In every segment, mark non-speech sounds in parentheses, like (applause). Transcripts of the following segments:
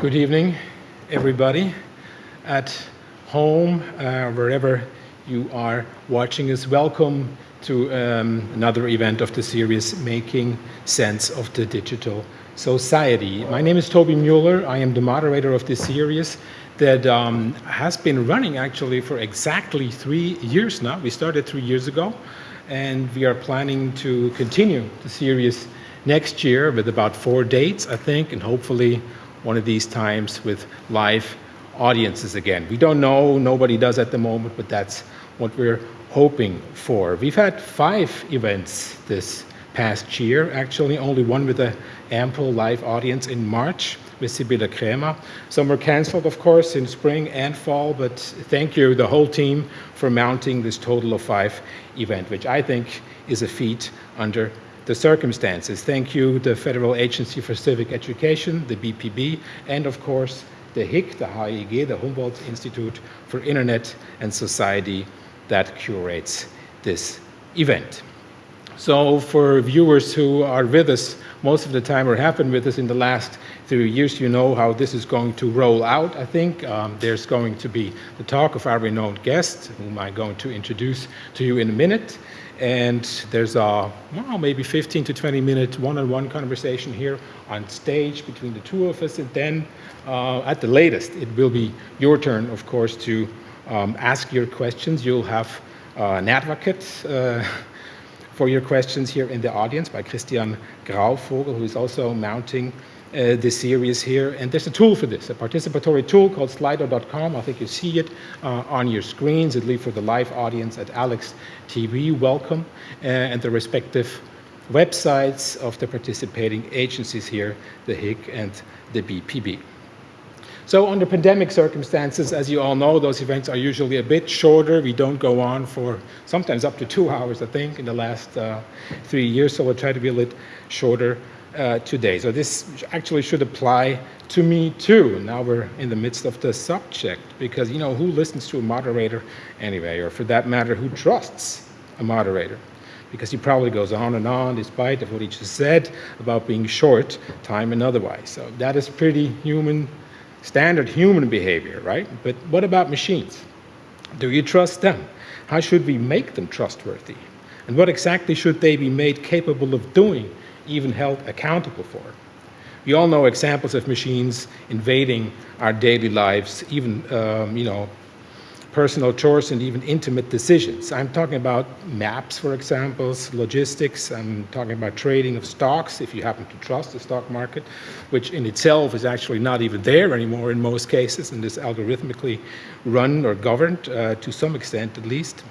Good evening, everybody at home, uh, wherever you are watching us. Welcome to um, another event of the series Making Sense of the Digital Society. My name is Tobi Müller. I am the moderator of this series that um, has been running actually for exactly three years now. We started three years ago, and we are planning to continue the series next year with about four dates, I think, and hopefully one of these times with live audiences again. We don't know, nobody does at the moment, but that's what we're hoping for. We've had five events this past year, actually, only one with an ample live audience in March with Sibylle Krämer. Some were canceled, of course, in spring and fall, but thank you, the whole team, for mounting this total of five event, which I think is a feat under the circumstances. Thank you, the Federal Agency for Civic Education, the BPB, and of course, the HIIG, the HIIG, the Humboldt Institute for Internet and Society that curates this event. So for viewers who are with us most of the time or have been with us in the last three years, you know how this is going to roll out, I think. Um, there's going to be the talk of our renowned guest, whom I'm going to introduce to you in a minute and there's a well, maybe 15 to 20 minute one-on-one conversation here on stage between the two of us, and then uh, at the latest, it will be your turn, of course, to um, ask your questions. You'll have uh, an advocate uh, (laughs) for your questions here in the audience by Christian Grauvogel, who is also mounting uh, this series here. And there's a tool for this, a participatory tool called slido.com. I think you see it uh, on your screens, at least for the live audience at Alex TV. Welcome. Uh, and the respective websites of the participating agencies here, the HIIG and the BPB. So under pandemic circumstances, as you all know, those events are usually a bit shorter. We don't go on for sometimes up to two hours, I think, in the last uh, three years. So we'll try to be a little shorter uh, today. So this actually should apply to me too. Now we're in the midst of the subject because, you know, who listens to a moderator anyway, or for that matter, who trusts a moderator? Because he probably goes on and on despite of what he just said about being short time and otherwise. So that is pretty human, standard human behavior, right? But what about machines? Do you trust them? How should we make them trustworthy? And what exactly should they be made capable of doing even held accountable for. We all know examples of machines invading our daily lives, even, um, you know, personal chores and even intimate decisions. I'm talking about maps, for example, logistics. I'm talking about trading of stocks, if you happen to trust the stock market, which in itself is actually not even there anymore in most cases and is algorithmically run or governed uh, to some extent at least.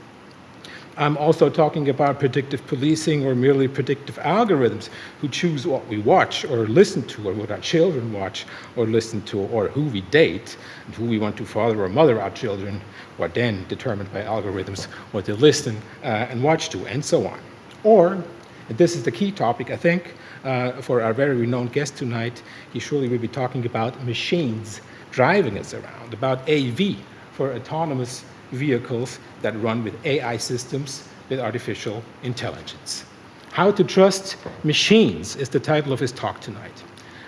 I'm also talking about predictive policing or merely predictive algorithms who choose what we watch or listen to or what our children watch or listen to or who we date and who we want to father or mother our children are then determined by algorithms what they listen uh, and watch to and so on. Or, and this is the key topic I think uh, for our very renowned guest tonight, he surely will be talking about machines driving us around, about AV for autonomous vehicles that run with AI systems with artificial intelligence. How to Trust Machines is the title of his talk tonight.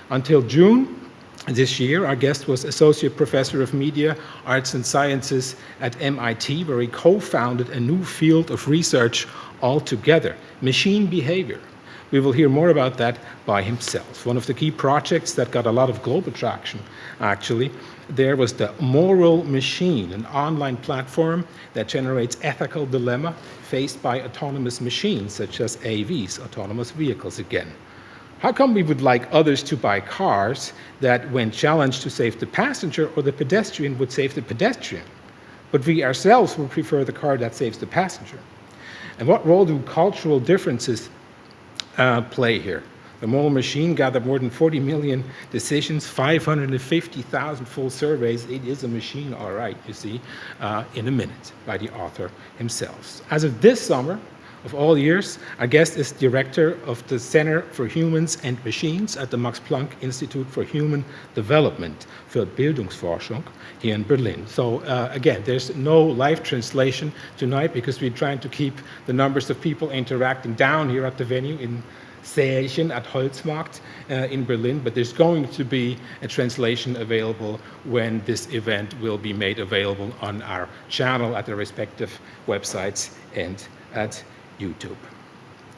Until June this year, our guest was Associate Professor of Media, Arts and Sciences at MIT, where he co-founded a new field of research altogether, machine behavior. We will hear more about that by himself. One of the key projects that got a lot of global traction, actually, there was the Moral Machine, an online platform that generates ethical dilemma faced by autonomous machines, such as AVs, autonomous vehicles again. How come we would like others to buy cars that, when challenged to save the passenger or the pedestrian, would save the pedestrian? But we ourselves would prefer the car that saves the passenger. And what role do cultural differences uh, play here? The Moral Machine gathered more than 40 million decisions, 550,000 full surveys. It is a machine, all right, you see, uh, in a minute by the author himself. As of this summer, of all years, our guest is director of the Center for Humans and Machines at the Max Planck Institute for Human Development für Bildungsforschung here in Berlin. So uh, again, there's no live translation tonight because we're trying to keep the numbers of people interacting down here at the venue in Säälchen at Holzmarkt uh, in Berlin, but there's going to be a translation available when this event will be made available on our channel at the respective websites and at YouTube.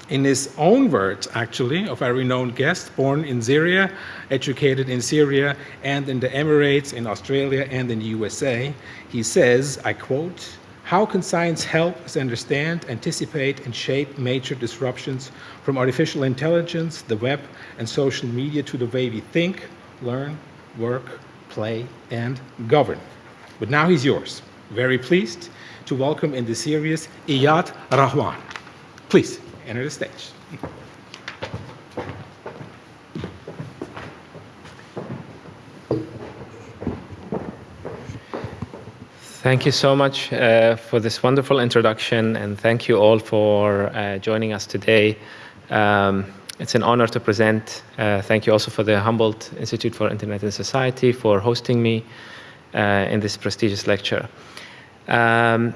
In his own words, actually, of a renowned guest, born in Syria, educated in Syria and in the Emirates, in Australia, and in the USA, he says, I quote, how can science help us understand, anticipate, and shape major disruptions from artificial intelligence, the web, and social media to the way we think, learn, work, play, and govern? But now he's yours. Very pleased to welcome in the series Iyad Rahwan. Please enter the stage. Thank you so much uh, for this wonderful introduction, and thank you all for uh, joining us today. Um, it's an honor to present. Uh, thank you also for the Humboldt Institute for Internet and Society for hosting me uh, in this prestigious lecture. Um,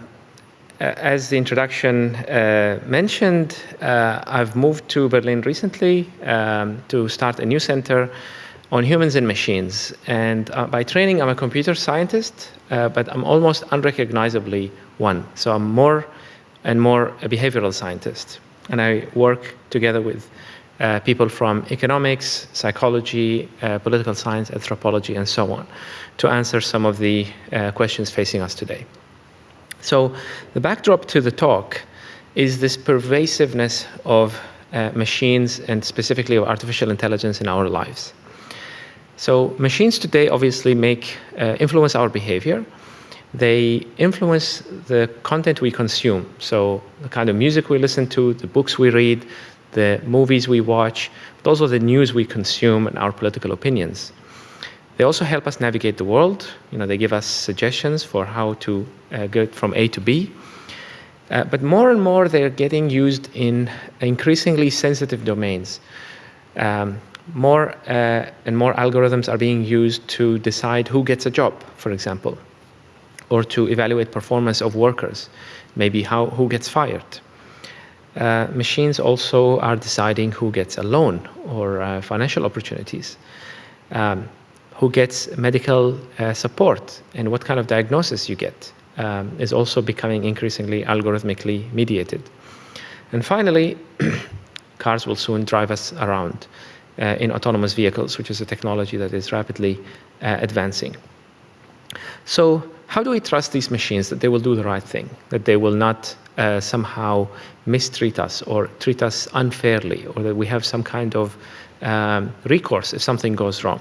as the introduction uh, mentioned, uh, I've moved to Berlin recently um, to start a new center on humans and machines. And uh, by training, I'm a computer scientist, uh, but I'm almost unrecognizably one. So I'm more and more a behavioral scientist. And I work together with uh, people from economics, psychology, uh, political science, anthropology, and so on, to answer some of the uh, questions facing us today. So the backdrop to the talk is this pervasiveness of uh, machines and specifically of artificial intelligence in our lives. So machines today obviously make uh, influence our behavior. They influence the content we consume. So the kind of music we listen to, the books we read, the movies we watch, but also the news we consume and our political opinions. They also help us navigate the world. You know, they give us suggestions for how to uh, get from A to B. Uh, but more and more, they're getting used in increasingly sensitive domains. Um, more uh, and more algorithms are being used to decide who gets a job, for example, or to evaluate performance of workers, maybe how, who gets fired. Uh, machines also are deciding who gets a loan or uh, financial opportunities, um, who gets medical uh, support, and what kind of diagnosis you get um, is also becoming increasingly algorithmically mediated. And finally, (clears throat) cars will soon drive us around in autonomous vehicles, which is a technology that is rapidly uh, advancing. So how do we trust these machines that they will do the right thing, that they will not uh, somehow mistreat us or treat us unfairly, or that we have some kind of um, recourse if something goes wrong?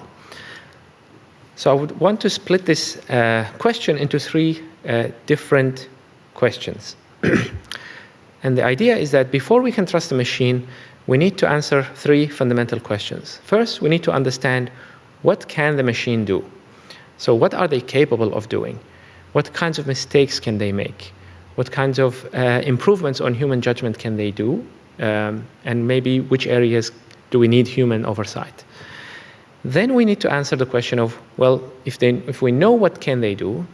So I would want to split this uh, question into three uh, different questions. (clears throat) and the idea is that before we can trust a machine, we need to answer three fundamental questions. First, we need to understand what can the machine do? So what are they capable of doing? What kinds of mistakes can they make? What kinds of uh, improvements on human judgment can they do? Um, and maybe which areas do we need human oversight? Then we need to answer the question of, well, if, they, if we know what can they do,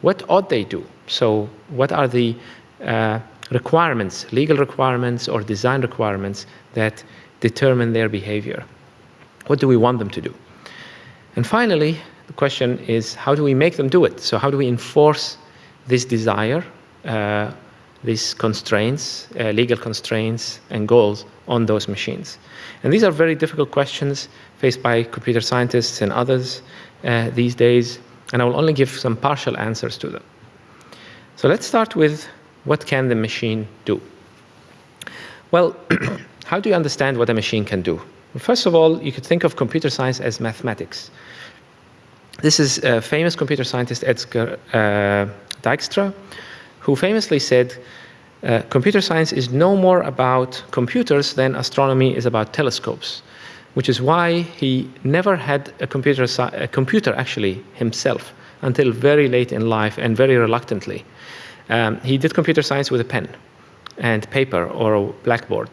what ought they do? So what are the uh, requirements, legal requirements or design requirements that determine their behavior. What do we want them to do? And finally, the question is how do we make them do it? So how do we enforce this desire, uh, these constraints, uh, legal constraints and goals on those machines? And these are very difficult questions faced by computer scientists and others uh, these days, and I will only give some partial answers to them. So let's start with what can the machine do? Well, (clears throat) how do you understand what a machine can do? First of all, you could think of computer science as mathematics. This is a famous computer scientist, Edgar uh, Dijkstra, who famously said, uh, computer science is no more about computers than astronomy is about telescopes, which is why he never had a computer, a computer actually himself until very late in life and very reluctantly. Um, he did computer science with a pen and paper or a blackboard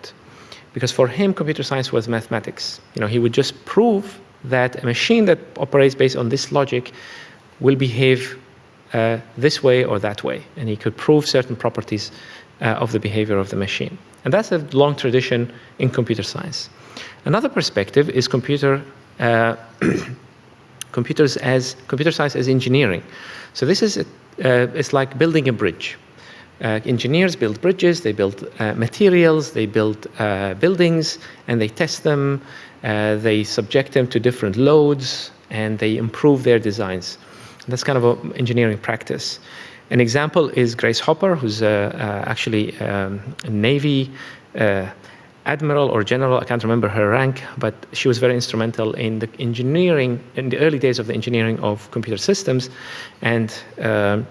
because for him computer science was mathematics. You know, he would just prove that a machine that operates based on this logic will behave uh, this way or that way, and he could prove certain properties of the behavior of the machine. And that's a long tradition in computer science. Another perspective is computer uh, (clears throat) computers as computer science as engineering. So this is a, uh, it's like building a bridge. Uh, engineers build bridges, they build uh, materials, they build uh, buildings, and they test them. Uh, they subject them to different loads, and they improve their designs. That's kind of an engineering practice. An example is Grace Hopper, who's actually um, a Navy admiral or general, I can't remember her rank, but she was very instrumental in the engineering, in the early days of the engineering of computer systems. And uh,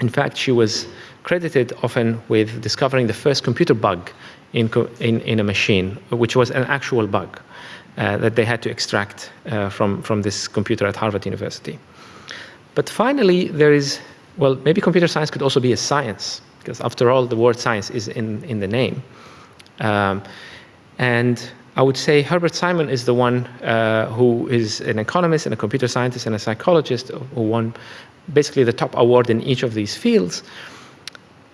in fact, she was credited often with discovering the first computer bug in, in, in a machine, which was an actual bug uh, that they had to extract uh, from, from this computer at Harvard University. But finally, there is, well, maybe computer science could also be a science, because after all, the word science is in, in the name. Um, and I would say Herbert Simon is the one uh, who is an economist and a computer scientist and a psychologist who won basically the top award in each of these fields,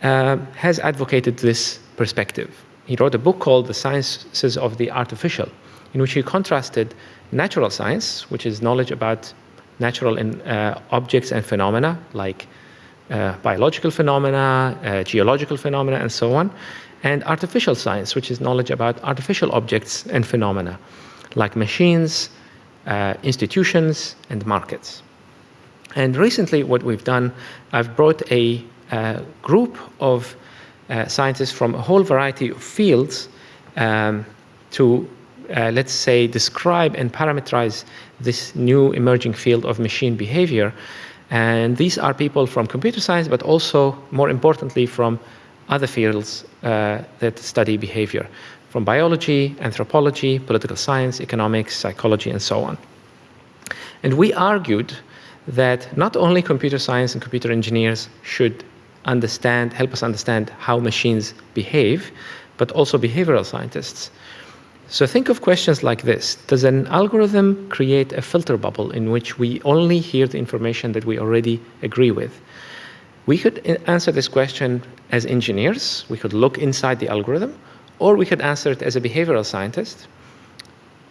uh, has advocated this perspective. He wrote a book called The Sciences of the Artificial, in which he contrasted natural science, which is knowledge about natural in, uh, objects and phenomena, like uh, biological phenomena, uh, geological phenomena, and so on, and artificial science, which is knowledge about artificial objects and phenomena, like machines, uh, institutions, and markets. And recently, what we've done, I've brought a uh, group of uh, scientists from a whole variety of fields um, to, uh, let's say, describe and parameterize this new emerging field of machine behavior. And these are people from computer science, but also, more importantly, from other fields uh, that study behavior, from biology, anthropology, political science, economics, psychology, and so on. And we argued that not only computer science and computer engineers should understand, help us understand how machines behave, but also behavioral scientists. So think of questions like this. Does an algorithm create a filter bubble in which we only hear the information that we already agree with? We could answer this question as engineers, we could look inside the algorithm, or we could answer it as a behavioral scientist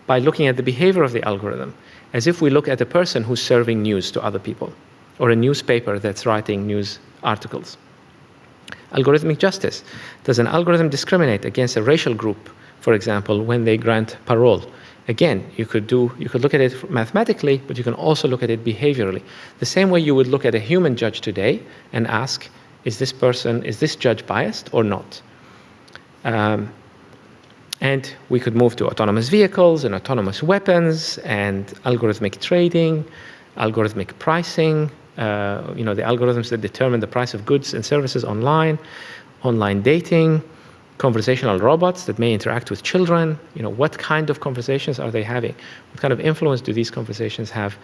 by looking at the behavior of the algorithm, as if we look at a person who's serving news to other people, or a newspaper that's writing news articles. Algorithmic justice. Does an algorithm discriminate against a racial group, for example, when they grant parole? Again, you could do you could look at it mathematically, but you can also look at it behaviorally. The same way you would look at a human judge today and ask, is this person, is this judge biased or not? Um, and we could move to autonomous vehicles and autonomous weapons and algorithmic trading, algorithmic pricing, uh, you know, the algorithms that determine the price of goods and services online, online dating, conversational robots that may interact with children. You know, what kind of conversations are they having? What kind of influence do these conversations have?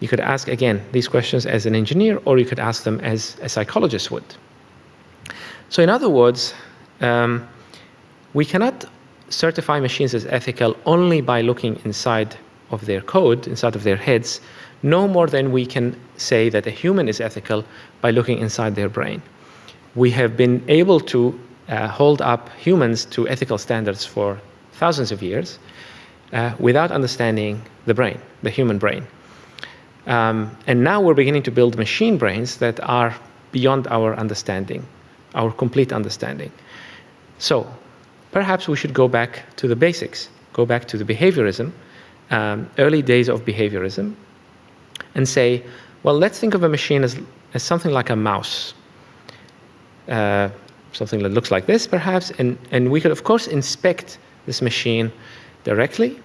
You could ask, again, these questions as an engineer, or you could ask them as a psychologist would. So in other words, um, we cannot certify machines as ethical only by looking inside of their code, inside of their heads, no more than we can say that a human is ethical by looking inside their brain. We have been able to hold up humans to ethical standards for thousands of years uh, without understanding the brain, the human brain. Um, and now we're beginning to build machine brains that are beyond our understanding, our complete understanding. So perhaps we should go back to the basics, go back to the behaviorism, um, early days of behaviorism, and say, well, let's think of a machine as, as something like a mouse. Uh, something that looks like this, perhaps, and, and we could, of course, inspect this machine directly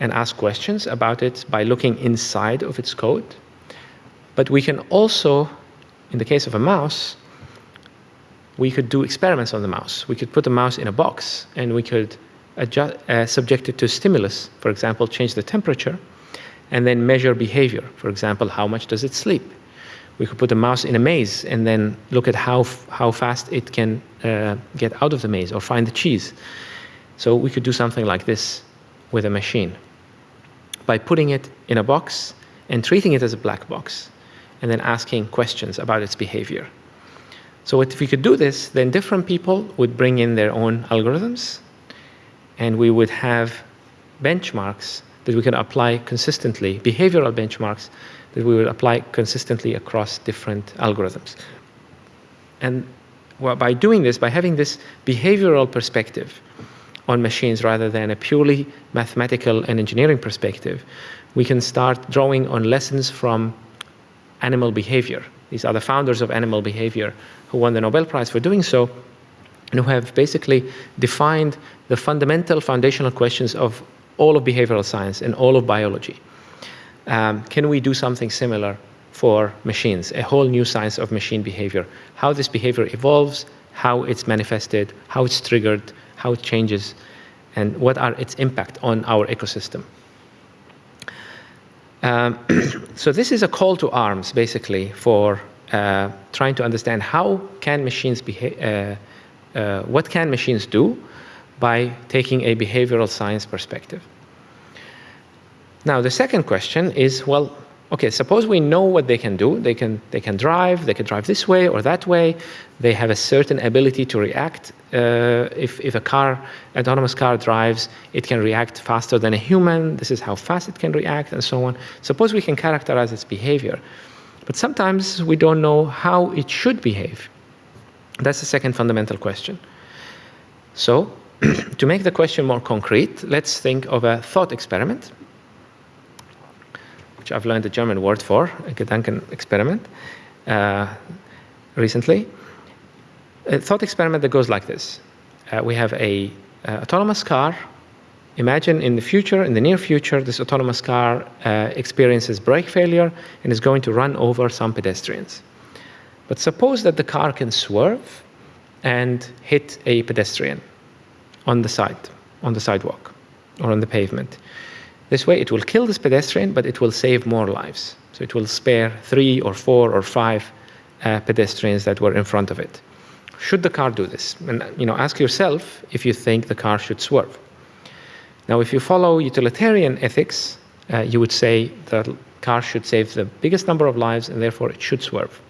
and ask questions about it by looking inside of its code. But we can also, in the case of a mouse, we could do experiments on the mouse. We could put the mouse in a box and we could adjust, uh, subject it to stimulus, for example, change the temperature, and then measure behavior. For example, how much does it sleep? We could put a mouse in a maze and then look at how, how fast it can uh, get out of the maze or find the cheese. So we could do something like this with a machine by putting it in a box and treating it as a black box and then asking questions about its behavior. So if we could do this, then different people would bring in their own algorithms, and we would have benchmarks that we can apply consistently, behavioral benchmarks that we would apply consistently across different algorithms. And well, by doing this, by having this behavioral perspective on machines rather than a purely mathematical and engineering perspective, we can start drawing on lessons from animal behavior. These are the founders of animal behavior who won the Nobel Prize for doing so and who have basically defined the fundamental foundational questions of all of behavioral science and all of biology. Um, can we do something similar for machines, a whole new science of machine behavior, how this behavior evolves, how it's manifested, how it's triggered, how it changes, and what are its impact on our ecosystem. Um, (coughs) so this is a call to arms, basically, for uh, trying to understand how can machines behave, uh, uh, what can machines do by taking a behavioral science perspective. Now, the second question is, well, okay, suppose we know what they can do. They can, they can drive, they can drive this way or that way. They have a certain ability to react. Uh, if, if a car, autonomous car drives, it can react faster than a human. This is how fast it can react and so on. Suppose we can characterize its behavior. But sometimes we don't know how it should behave. That's the second fundamental question. So, (clears throat) to make the question more concrete, let's think of a thought experiment which I've learned the German word for, a Gedanken experiment, uh, recently. A thought experiment that goes like this. Uh, we have a uh, autonomous car. Imagine in the future, in the near future, this autonomous car uh, experiences brake failure and is going to run over some pedestrians. But suppose that the car can swerve and hit a pedestrian on the side, on the sidewalk or on the pavement. This way, it will kill this pedestrian, but it will save more lives. So it will spare three or four or five uh, pedestrians that were in front of it. Should the car do this? And you know, ask yourself if you think the car should swerve. Now, if you follow utilitarian ethics, uh, you would say the car should save the biggest number of lives, and therefore it should swerve.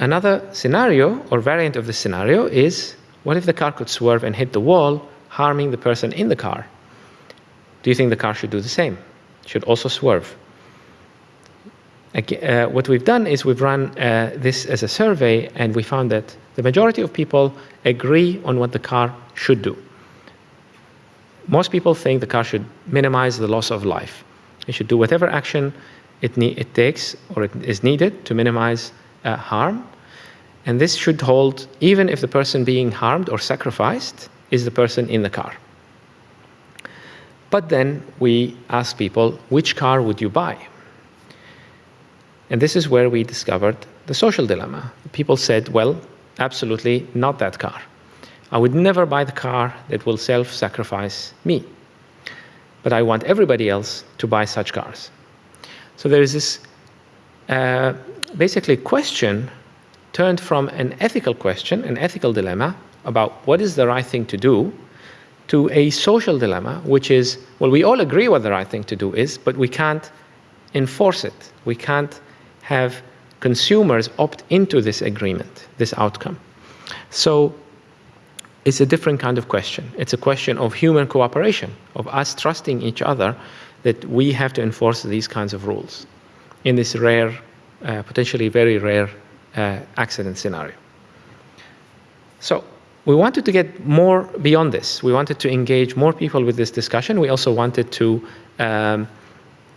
Another scenario or variant of this scenario is what if the car could swerve and hit the wall, harming the person in the car? Do you think the car should do the same? Should also swerve? Uh, what we've done is we've run uh, this as a survey, and we found that the majority of people agree on what the car should do. Most people think the car should minimize the loss of life. It should do whatever action it, it takes or it is needed to minimize uh, harm. And this should hold even if the person being harmed or sacrificed is the person in the car. But then we asked people, which car would you buy? And this is where we discovered the social dilemma. People said, well, absolutely not that car. I would never buy the car that will self sacrifice me. But I want everybody else to buy such cars. So there is this uh, basically question turned from an ethical question, an ethical dilemma about what is the right thing to do, to a social dilemma, which is, well, we all agree what the right thing to do is, but we can't enforce it. We can't have consumers opt into this agreement, this outcome. So it's a different kind of question. It's a question of human cooperation, of us trusting each other that we have to enforce these kinds of rules in this rare, uh, potentially very rare uh, accident scenario. So we wanted to get more beyond this. We wanted to engage more people with this discussion. We also wanted to um,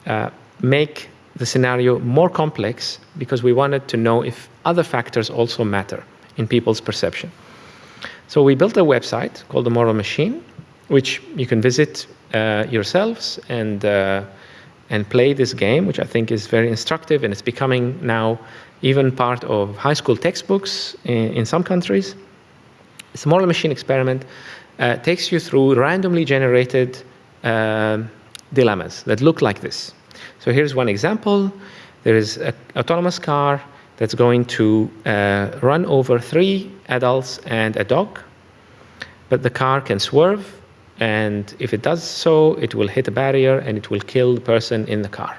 uh, make the scenario more complex because we wanted to know if other factors also matter in people's perception. So we built a website called The Moral Machine, which you can visit uh, yourselves and, uh, and play this game, which I think is very instructive and it's becoming now even part of high school textbooks in, in some countries. Moral machine experiment uh, takes you through randomly generated uh, dilemmas that look like this. So here's one example. There is an autonomous car that's going to uh, run over three adults and a dog, but the car can swerve, and if it does so, it will hit a barrier and it will kill the person in the car.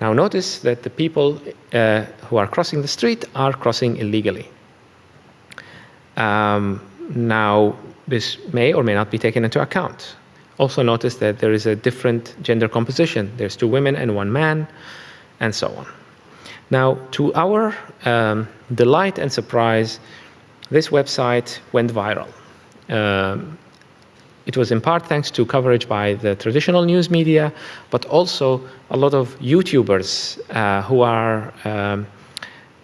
Now notice that the people uh, who are crossing the street are crossing illegally. Um, now, this may or may not be taken into account. Also notice that there is a different gender composition. There's two women and one man, and so on. Now, to our um, delight and surprise, this website went viral. Um, it was in part thanks to coverage by the traditional news media, but also a lot of YouTubers uh, who are um,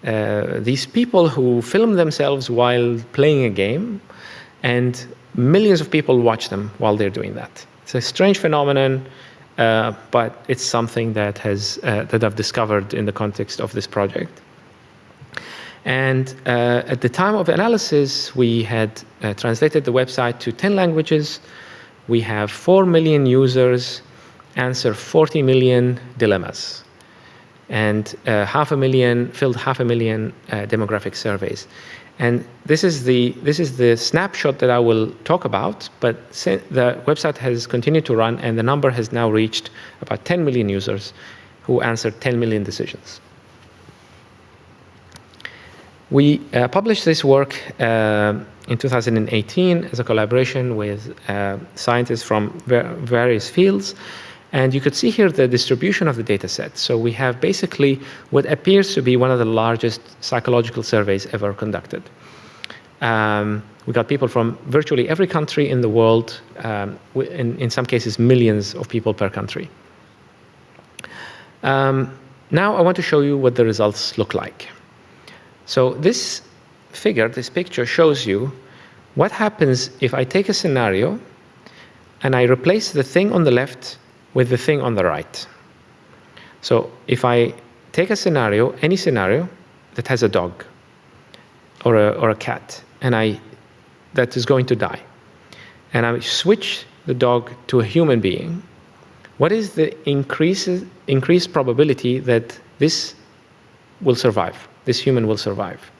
uh, these people who film themselves while playing a game, and millions of people watch them while they're doing that. It's a strange phenomenon, uh, but it's something that has uh, that I've discovered in the context of this project. And uh, at the time of analysis, we had uh, translated the website to 10 languages. We have 4 million users answer 40 million dilemmas and uh, half a million filled half a million uh, demographic surveys. And this is the this is the snapshot that I will talk about. But the website has continued to run, and the number has now reached about 10 million users who answered 10 million decisions. We uh, published this work in 2018 as a collaboration with scientists from various fields. And you could see here the distribution of the data set. So we have basically what appears to be one of the largest psychological surveys ever conducted. Um, we got people from virtually every country in the world, um, in, in some cases millions of people per country. Um, now I want to show you what the results look like. So this figure, this picture shows you what happens if I take a scenario and I replace the thing on the left with the thing on the right. So if I take a scenario, any scenario that has a dog or a, or a cat, and I that is going to die, and I switch the dog to a human being, what is the increase, increased probability that this will survive, this human will survive,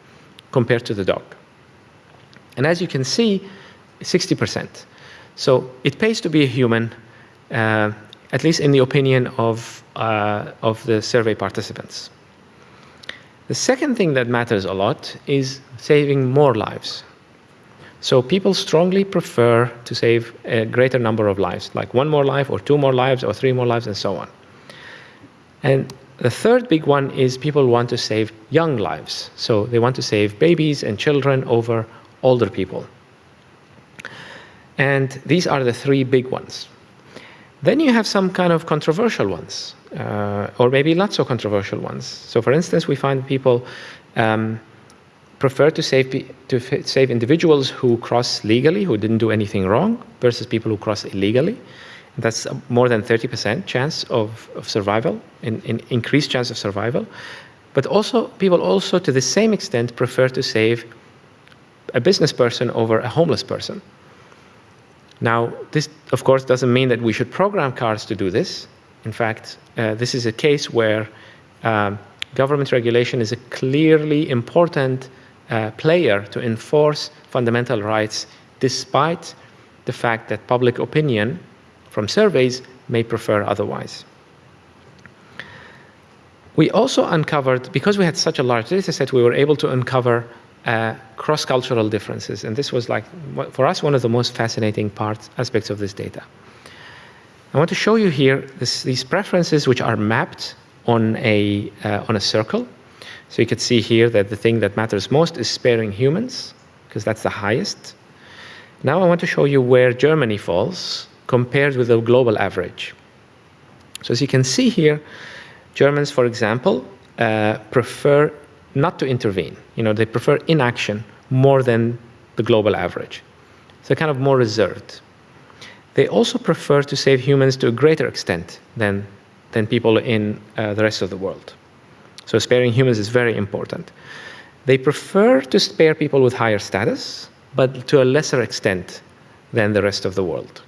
compared to the dog? And as you can see, 60%. So it pays to be a human uh, at least in the opinion of, uh, of the survey participants. The second thing that matters a lot is saving more lives. So people strongly prefer to save a greater number of lives, like one more life or two more lives or three more lives and so on. And the third big one is people want to save young lives. So they want to save babies and children over older people. And these are the three big ones. Then you have some kind of controversial ones, uh, or maybe not so controversial ones. So for instance, we find people um, prefer to save, to save individuals who cross legally, who didn't do anything wrong, versus people who cross illegally. That's more than 30% chance of, of survival, in, in increased chance of survival. But also, people also, to the same extent, prefer to save a business person over a homeless person. Now, this, of course, doesn't mean that we should program cars to do this. In fact, uh, this is a case where um, government regulation is a clearly important uh, player to enforce fundamental rights, despite the fact that public opinion from surveys may prefer otherwise. We also uncovered, because we had such a large data set, we were able to uncover uh, cross-cultural differences. And this was like, for us, one of the most fascinating parts, aspects of this data. I want to show you here this, these preferences which are mapped on a, uh, on a circle. So you can see here that the thing that matters most is sparing humans, because that's the highest. Now I want to show you where Germany falls compared with the global average. So as you can see here, Germans, for example, uh, prefer not to intervene. You know, they prefer inaction more than the global average. So kind of more reserved. They also prefer to save humans to a greater extent than, than people in uh, the rest of the world. So sparing humans is very important. They prefer to spare people with higher status, but to a lesser extent than the rest of the world.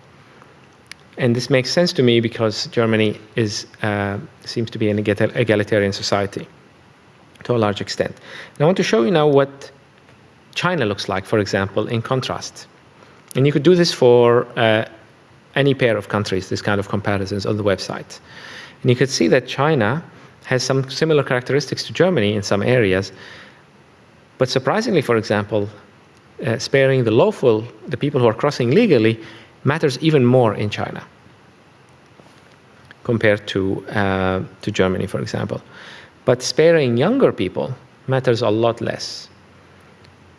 And this makes sense to me because Germany is, uh, seems to be an egalitarian society to a large extent. And I want to show you now what China looks like, for example, in contrast. And you could do this for uh, any pair of countries, this kind of comparisons on the website. And you could see that China has some similar characteristics to Germany in some areas. But surprisingly, for example, uh, sparing the lawful, the people who are crossing legally, matters even more in China compared to, uh, to Germany, for example. But sparing younger people matters a lot less.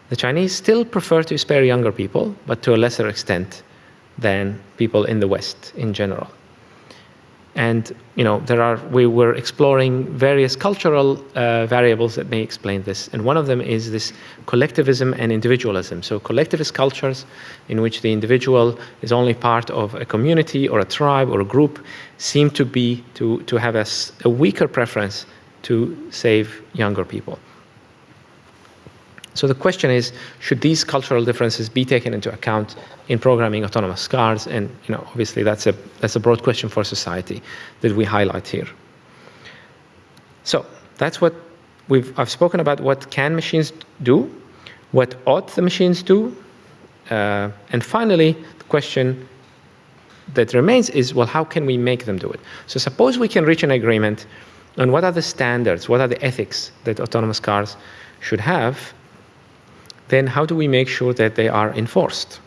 The Chinese still prefer to spare younger people, but to a lesser extent than people in the West in general. And you know, there are we were exploring various cultural uh, variables that may explain this, and one of them is this collectivism and individualism. So collectivist cultures, in which the individual is only part of a community or a tribe or a group, seem to be to to have a, a weaker preference to save younger people. So the question is, should these cultural differences be taken into account in programming autonomous cars? And you know, obviously that's a, that's a broad question for society that we highlight here. So that's what we've, I've spoken about what can machines do, what ought the machines do, uh, and finally, the question that remains is, well, how can we make them do it? So suppose we can reach an agreement on what are the standards, what are the ethics that autonomous cars should have, then how do we make sure that they are enforced?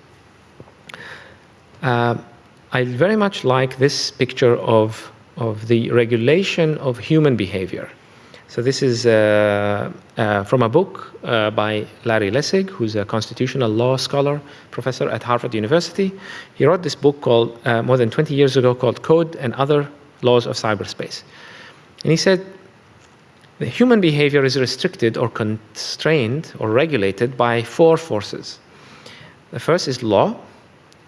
Uh, I very much like this picture of, of the regulation of human behavior. So this is uh, uh, from a book uh, by Larry Lessig, who's a constitutional law scholar, professor at Harvard University. He wrote this book called, uh, more than 20 years ago, called Code and Other Laws of Cyberspace. And he said the human behavior is restricted or constrained or regulated by four forces. The first is law.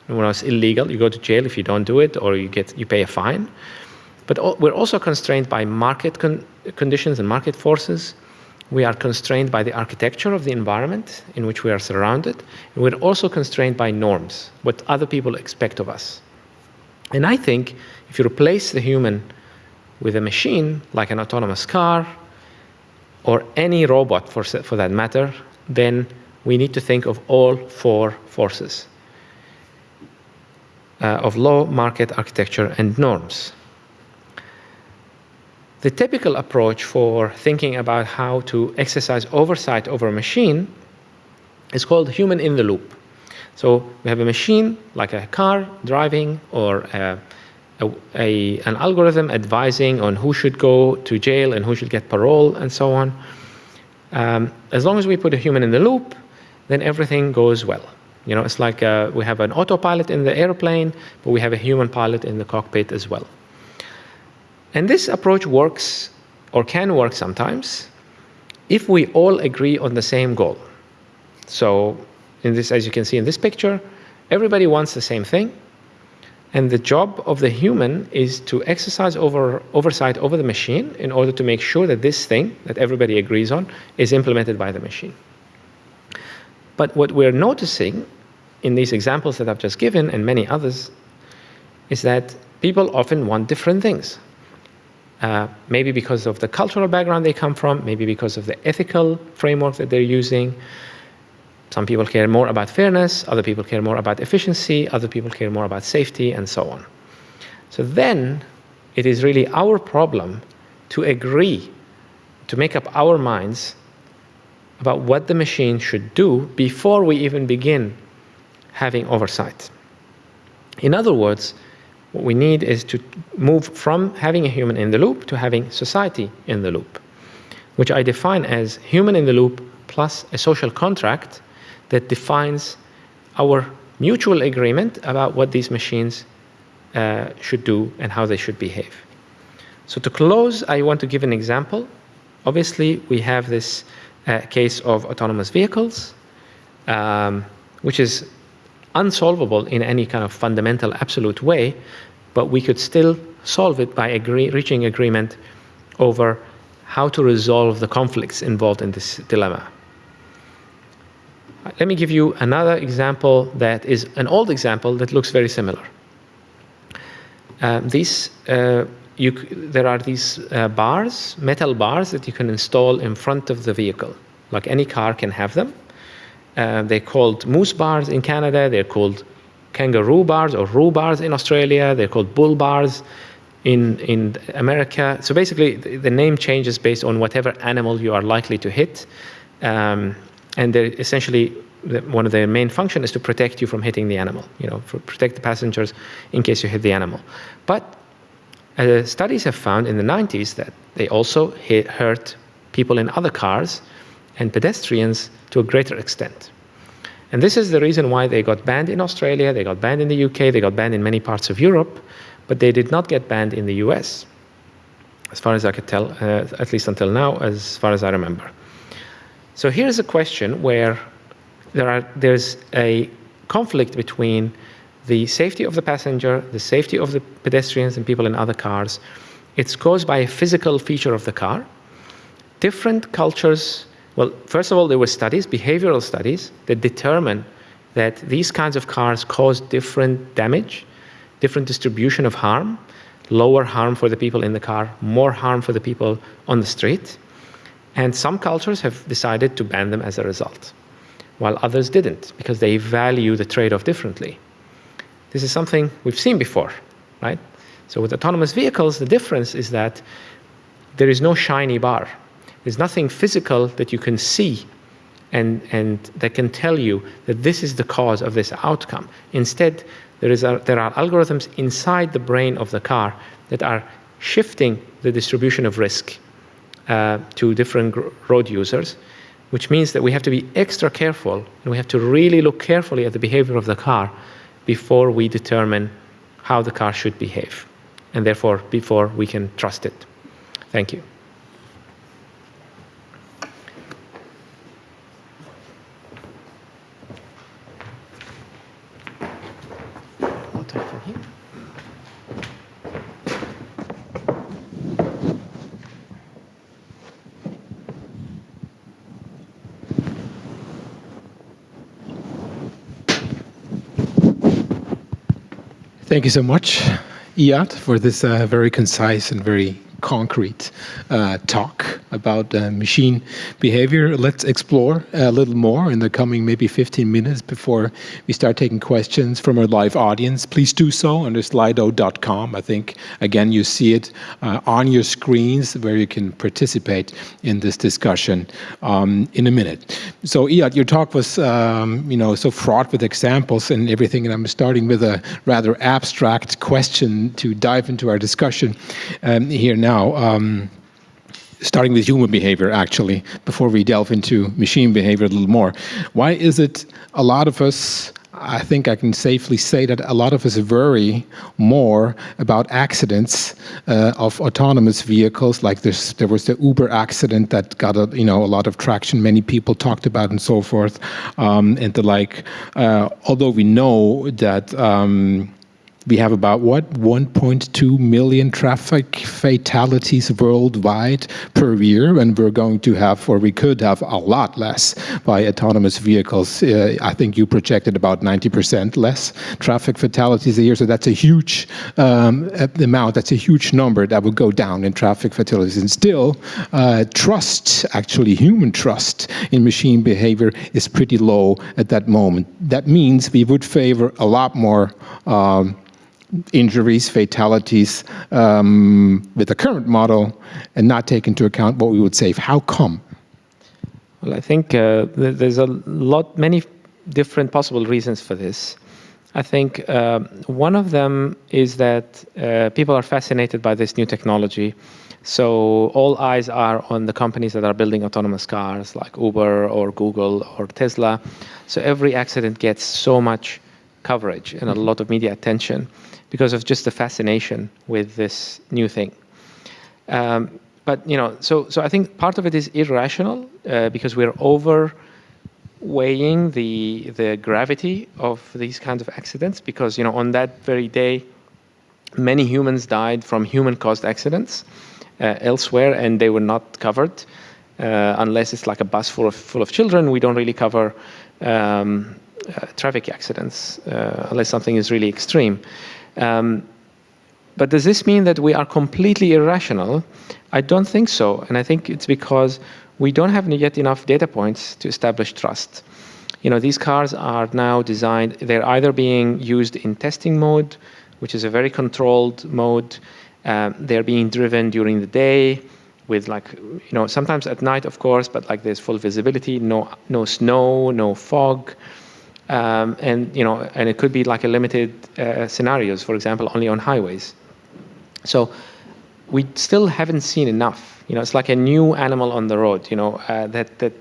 When it's illegal, you go to jail if you don't do it, or you get you pay a fine. But we're also constrained by market con conditions and market forces. We are constrained by the architecture of the environment in which we are surrounded. And we're also constrained by norms, what other people expect of us. And I think if you replace the human with a machine, like an autonomous car, or any robot for, for that matter, then we need to think of all four forces uh, of law, market, architecture, and norms. The typical approach for thinking about how to exercise oversight over a machine is called human in the loop. So we have a machine like a car driving or a a, a, an algorithm advising on who should go to jail and who should get parole and so on. Um, as long as we put a human in the loop, then everything goes well. You know, it's like uh, we have an autopilot in the airplane, but we have a human pilot in the cockpit as well. And this approach works, or can work sometimes, if we all agree on the same goal. So, in this, as you can see in this picture, everybody wants the same thing, and the job of the human is to exercise over, oversight over the machine in order to make sure that this thing that everybody agrees on is implemented by the machine. But what we're noticing in these examples that I've just given and many others is that people often want different things. Uh, maybe because of the cultural background they come from, maybe because of the ethical framework that they're using, some people care more about fairness, other people care more about efficiency, other people care more about safety, and so on. So then it is really our problem to agree, to make up our minds about what the machine should do before we even begin having oversight. In other words, what we need is to move from having a human in the loop to having society in the loop, which I define as human in the loop plus a social contract that defines our mutual agreement about what these machines uh, should do and how they should behave. So to close, I want to give an example. Obviously, we have this uh, case of autonomous vehicles, um, which is unsolvable in any kind of fundamental absolute way, but we could still solve it by agree reaching agreement over how to resolve the conflicts involved in this dilemma. Let me give you another example that is an old example that looks very similar. Um, these, uh, you, there are these uh, bars, metal bars that you can install in front of the vehicle. Like any car can have them. Uh, they're called moose bars in Canada. They're called kangaroo bars or roo bars in Australia. They're called bull bars. In, in America, so basically the, the name changes based on whatever animal you are likely to hit. Um, and they're essentially one of their main function is to protect you from hitting the animal, you know, protect the passengers in case you hit the animal. But uh, studies have found in the 90s that they also hit, hurt people in other cars and pedestrians to a greater extent. And this is the reason why they got banned in Australia, they got banned in the UK, they got banned in many parts of Europe, but they did not get banned in the US, as far as I could tell, uh, at least until now, as far as I remember. So here's a question where there are, there's a conflict between the safety of the passenger, the safety of the pedestrians and people in other cars. It's caused by a physical feature of the car. Different cultures, well, first of all, there were studies, behavioral studies, that determine that these kinds of cars cause different damage, different distribution of harm, lower harm for the people in the car, more harm for the people on the street. And some cultures have decided to ban them as a result while others didn't because they value the trade-off differently. This is something we've seen before, right? So with autonomous vehicles, the difference is that there is no shiny bar. There's nothing physical that you can see and, and that can tell you that this is the cause of this outcome. Instead, there, is a, there are algorithms inside the brain of the car that are shifting the distribution of risk Uh, to different road users which means that we have to be extra careful and we have to really look carefully at the behavior of the car before we determine how the car should behave and therefore before we can trust it. Thank you. Thank you so much, Iyad, for this uh, very concise and very concrete uh, talk about uh, machine behavior. Let's explore a little more in the coming maybe 15 minutes before we start taking questions from our live audience. Please do so under slido.com. I think, again, you see it uh, on your screens where you can participate in this discussion um, in a minute. So, Iyad, your talk was, um, you know, so fraught with examples and everything, and I'm starting with a rather abstract question to dive into our discussion um, here now. Now, um, starting with human behavior, actually, before we delve into machine behavior a little more. Why is it a lot of us, I think I can safely say that a lot of us worry more about accidents uh, of autonomous vehicles, like this, there was the Uber accident that got a, you know, a lot of traction, many people talked about and so forth, um, and the like. Uh, although we know that um, we have about what 1.2 million traffic fatalities worldwide per year and we're going to have or we could have a lot less by autonomous vehicles. Uh, i think you projected about 90% less traffic fatalities a year so that's a huge um, amount that's a huge number that would go down in traffic fatalities. And still uh, trust actually human trust in machine behavior is pretty low at that moment. That means we would favor a lot more um, injuries, fatalities um, with the current model and not take into account what we would save. How come? Well, I think uh, there's a lot, many different possible reasons for this. I think uh, one of them is that uh, people are fascinated by this new technology. So all eyes are on the companies that are building autonomous cars like Uber or Google or Tesla. So every accident gets so much coverage and a lot of media attention because of just the fascination with this new thing. Um, but you know, so so I think part of it is irrational uh, because we're over weighing the the gravity of these kinds of accidents because you know on that very day many humans died from human caused accidents uh, elsewhere and they were not covered uh, unless it's like a bus full of full of children we don't really cover um, uh, traffic accidents uh, unless something is really extreme um, but does this mean that we are completely irrational? I don't think so. And I think it's because we don't have yet enough data points to establish trust. You know, these cars are now designed, they're either being used in testing mode, which is a very controlled mode, Um, they're being driven during the day with like, you know, sometimes at night, of course, but like there's full visibility, no, no snow, no fog. Um, and, you know, and it could be like a limited uh, scenarios, for example, only on highways. So we still haven't seen enough. You know, it's like a new animal on the road, you know, uh, that, that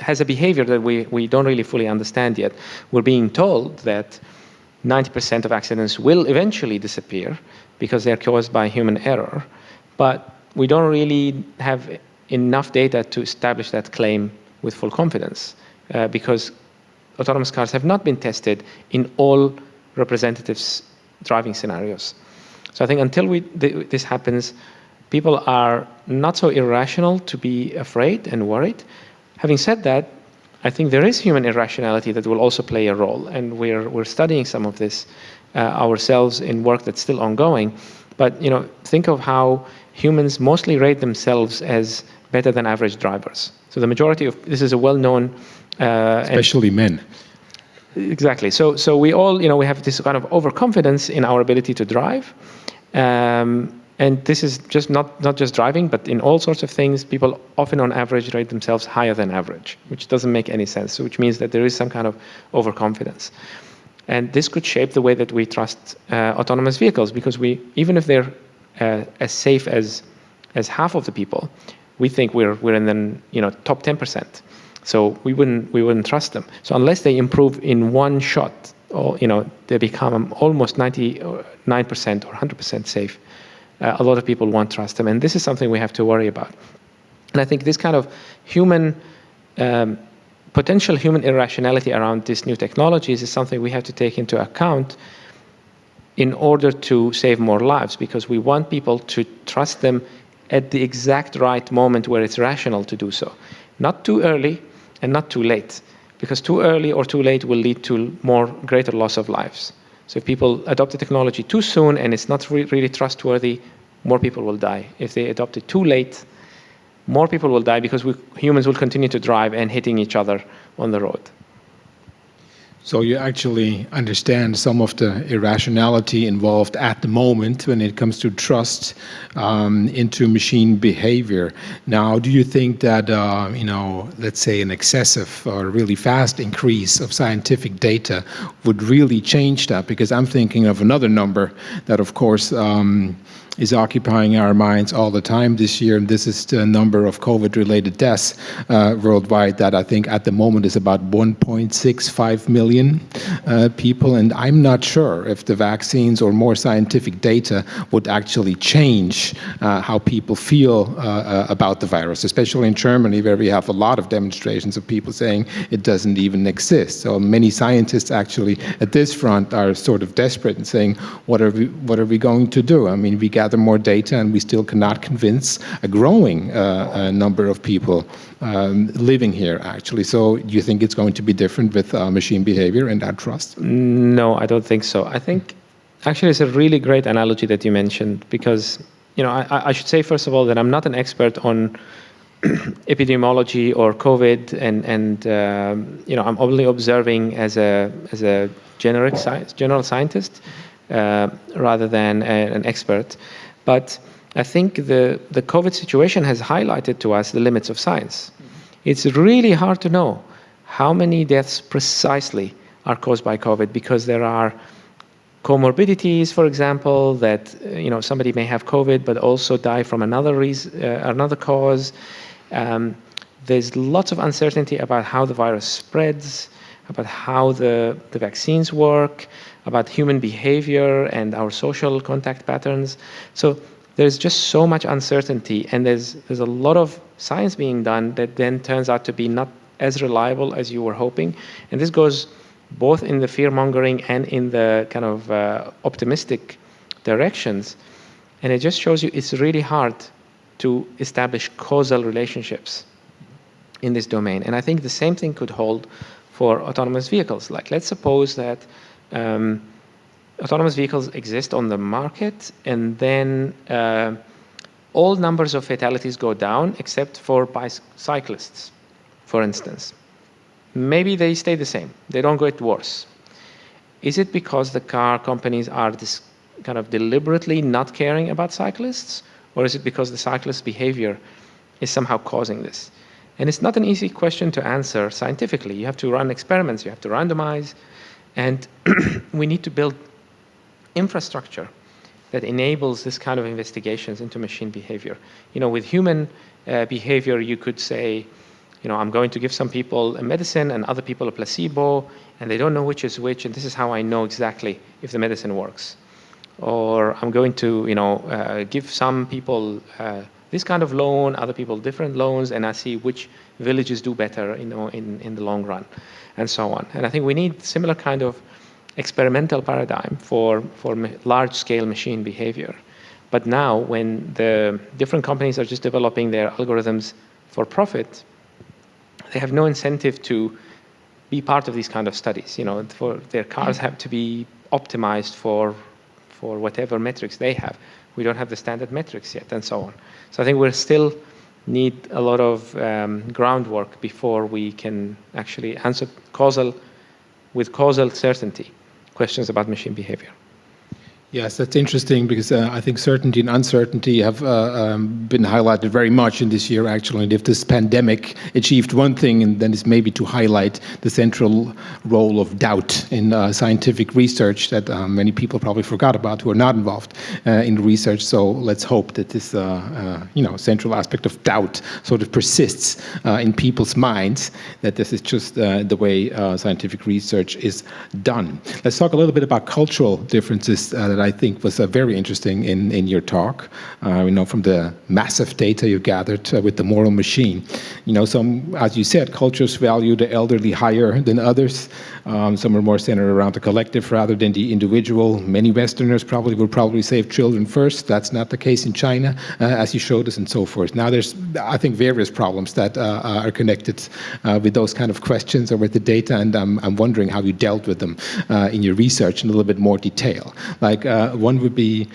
has a behavior that we, we don't really fully understand yet. We're being told that 90% of accidents will eventually disappear because they're caused by human error. But we don't really have enough data to establish that claim with full confidence uh, because autonomous cars have not been tested in all representatives driving scenarios. So I think until we, th this happens, people are not so irrational to be afraid and worried. Having said that, I think there is human irrationality that will also play a role, and we're, we're studying some of this uh, ourselves in work that's still ongoing. But you know, think of how humans mostly rate themselves as better than average drivers. So the majority of this is a well-known, especially men. Exactly. So so we all you know we have this kind of overconfidence in our ability to drive. Um, and this is just not, not just driving, but in all sorts of things, people often on average rate themselves higher than average, which doesn't make any sense, which means that there is some kind of overconfidence. And this could shape the way that we trust uh, autonomous vehicles, because we, even if they're uh, as safe as, as half of the people, we think we're, we're in the you know, top 10%. So we wouldn't, we wouldn't trust them. So unless they improve in one shot, or you know, they become almost 99% or 100% safe, uh, a lot of people won't trust them. And this is something we have to worry about. And I think this kind of human, um, potential human irrationality around these new technologies is something we have to take into account in order to save more lives, because we want people to trust them at the exact right moment where it's rational to do so. Not too early and not too late, because too early or too late will lead to more greater loss of lives. So if people adopt the technology too soon and it's not re really trustworthy, more people will die. If they adopt it too late, more people will die because we, humans will continue to drive and hitting each other on the road. So you actually understand some of the irrationality involved at the moment when it comes to trust um, into machine behavior. Now, do you think that, uh, you know, let's say an excessive or really fast increase of scientific data would really change that? Because I'm thinking of another number that, of course, um, is occupying our minds all the time this year, and this is the number of COVID-related deaths uh, worldwide that I think at the moment is about 1.65 million uh, people, and I'm not sure if the vaccines or more scientific data would actually change uh, how people feel uh, uh, about the virus, especially in Germany where we have a lot of demonstrations of people saying it doesn't even exist. So many scientists actually at this front are sort of desperate and saying, what are we, what are we going to do? I mean, we get gather more data and we still cannot convince a growing uh, number of people um, living here actually. So do you think it's going to be different with uh, machine behavior and that trust? No, I don't think so. I think actually it's a really great analogy that you mentioned because you know I, I should say first of all that I'm not an expert on (clears throat) epidemiology or COVID, and and um, you know I'm only observing as a as a generic science general scientist uh, rather than an expert. But I think the, the COVID situation has highlighted to us the limits of science. It's really hard to know how many deaths precisely are caused by COVID because there are comorbidities, for example, that uh, you know somebody may have COVID but also die from another reason, uh, another cause. Um, there's lots of uncertainty about how the virus spreads, about how the, the vaccines work, about human behavior and our social contact patterns. So there's just so much uncertainty and there's, there's a lot of science being done that then turns out to be not as reliable as you were hoping. And this goes both in the fear mongering and in the kind of uh, optimistic directions. And it just shows you it's really hard to establish causal relationships in this domain. And I think the same thing could hold for autonomous vehicles. Like let's suppose that um, autonomous vehicles exist on the market and then uh, all numbers of fatalities go down except for bicyclists, for instance. Maybe they stay the same. They don't get worse. Is it because the car companies are kind of deliberately not caring about cyclists, or is it because the cyclist behavior is somehow causing this? And it's not an easy question to answer scientifically. You have to run experiments, you have to randomize, and (clears throat) we need to build infrastructure that enables this kind of investigations into machine behavior. You know, with human uh, behavior, you could say, you know, I'm going to give some people a medicine and other people a placebo, and they don't know which is which, and this is how I know exactly if the medicine works. Or I'm going to, you know, uh, give some people uh, this kind of loan, other people different loans, and I see which villages do better, you know, in, in the long run, and so on. And I think we need similar kind of experimental paradigm for, for large-scale machine behavior. But now, when the different companies are just developing their algorithms for profit, they have no incentive to be part of these kind of studies. You know, for their cars mm. have to be optimized for for whatever metrics they have. We don't have the standard metrics yet, and so on. So I think we still need a lot of um, groundwork before we can actually answer causal with causal certainty questions about machine behavior. Yes, that's interesting because uh, I think certainty and uncertainty have uh, um, been highlighted very much in this year, actually. And if this pandemic achieved one thing, then it's maybe to highlight the central role of doubt in uh, scientific research that uh, many people probably forgot about who are not involved uh, in research. So let's hope that this, uh, you know, central aspect of doubt sort of persists in people's minds, that this is just the way scientific research is done. Let's talk a little bit about cultural differences that I think was uh, very interesting in, in your talk. Uh, you know, from the massive data you gathered uh, with the moral machine. You know, some, as you said, cultures value the elderly higher than others. Um, some are more centered around the collective rather than the individual. Many Westerners probably would probably save children first. That's not the case in China, uh, as you showed us, and so forth. Now, there's, I think, various problems that uh, are connected uh, with those kind of questions or with the data, and I'm, I'm wondering how you dealt with them in your research in a little bit more detail. Like uh, one would be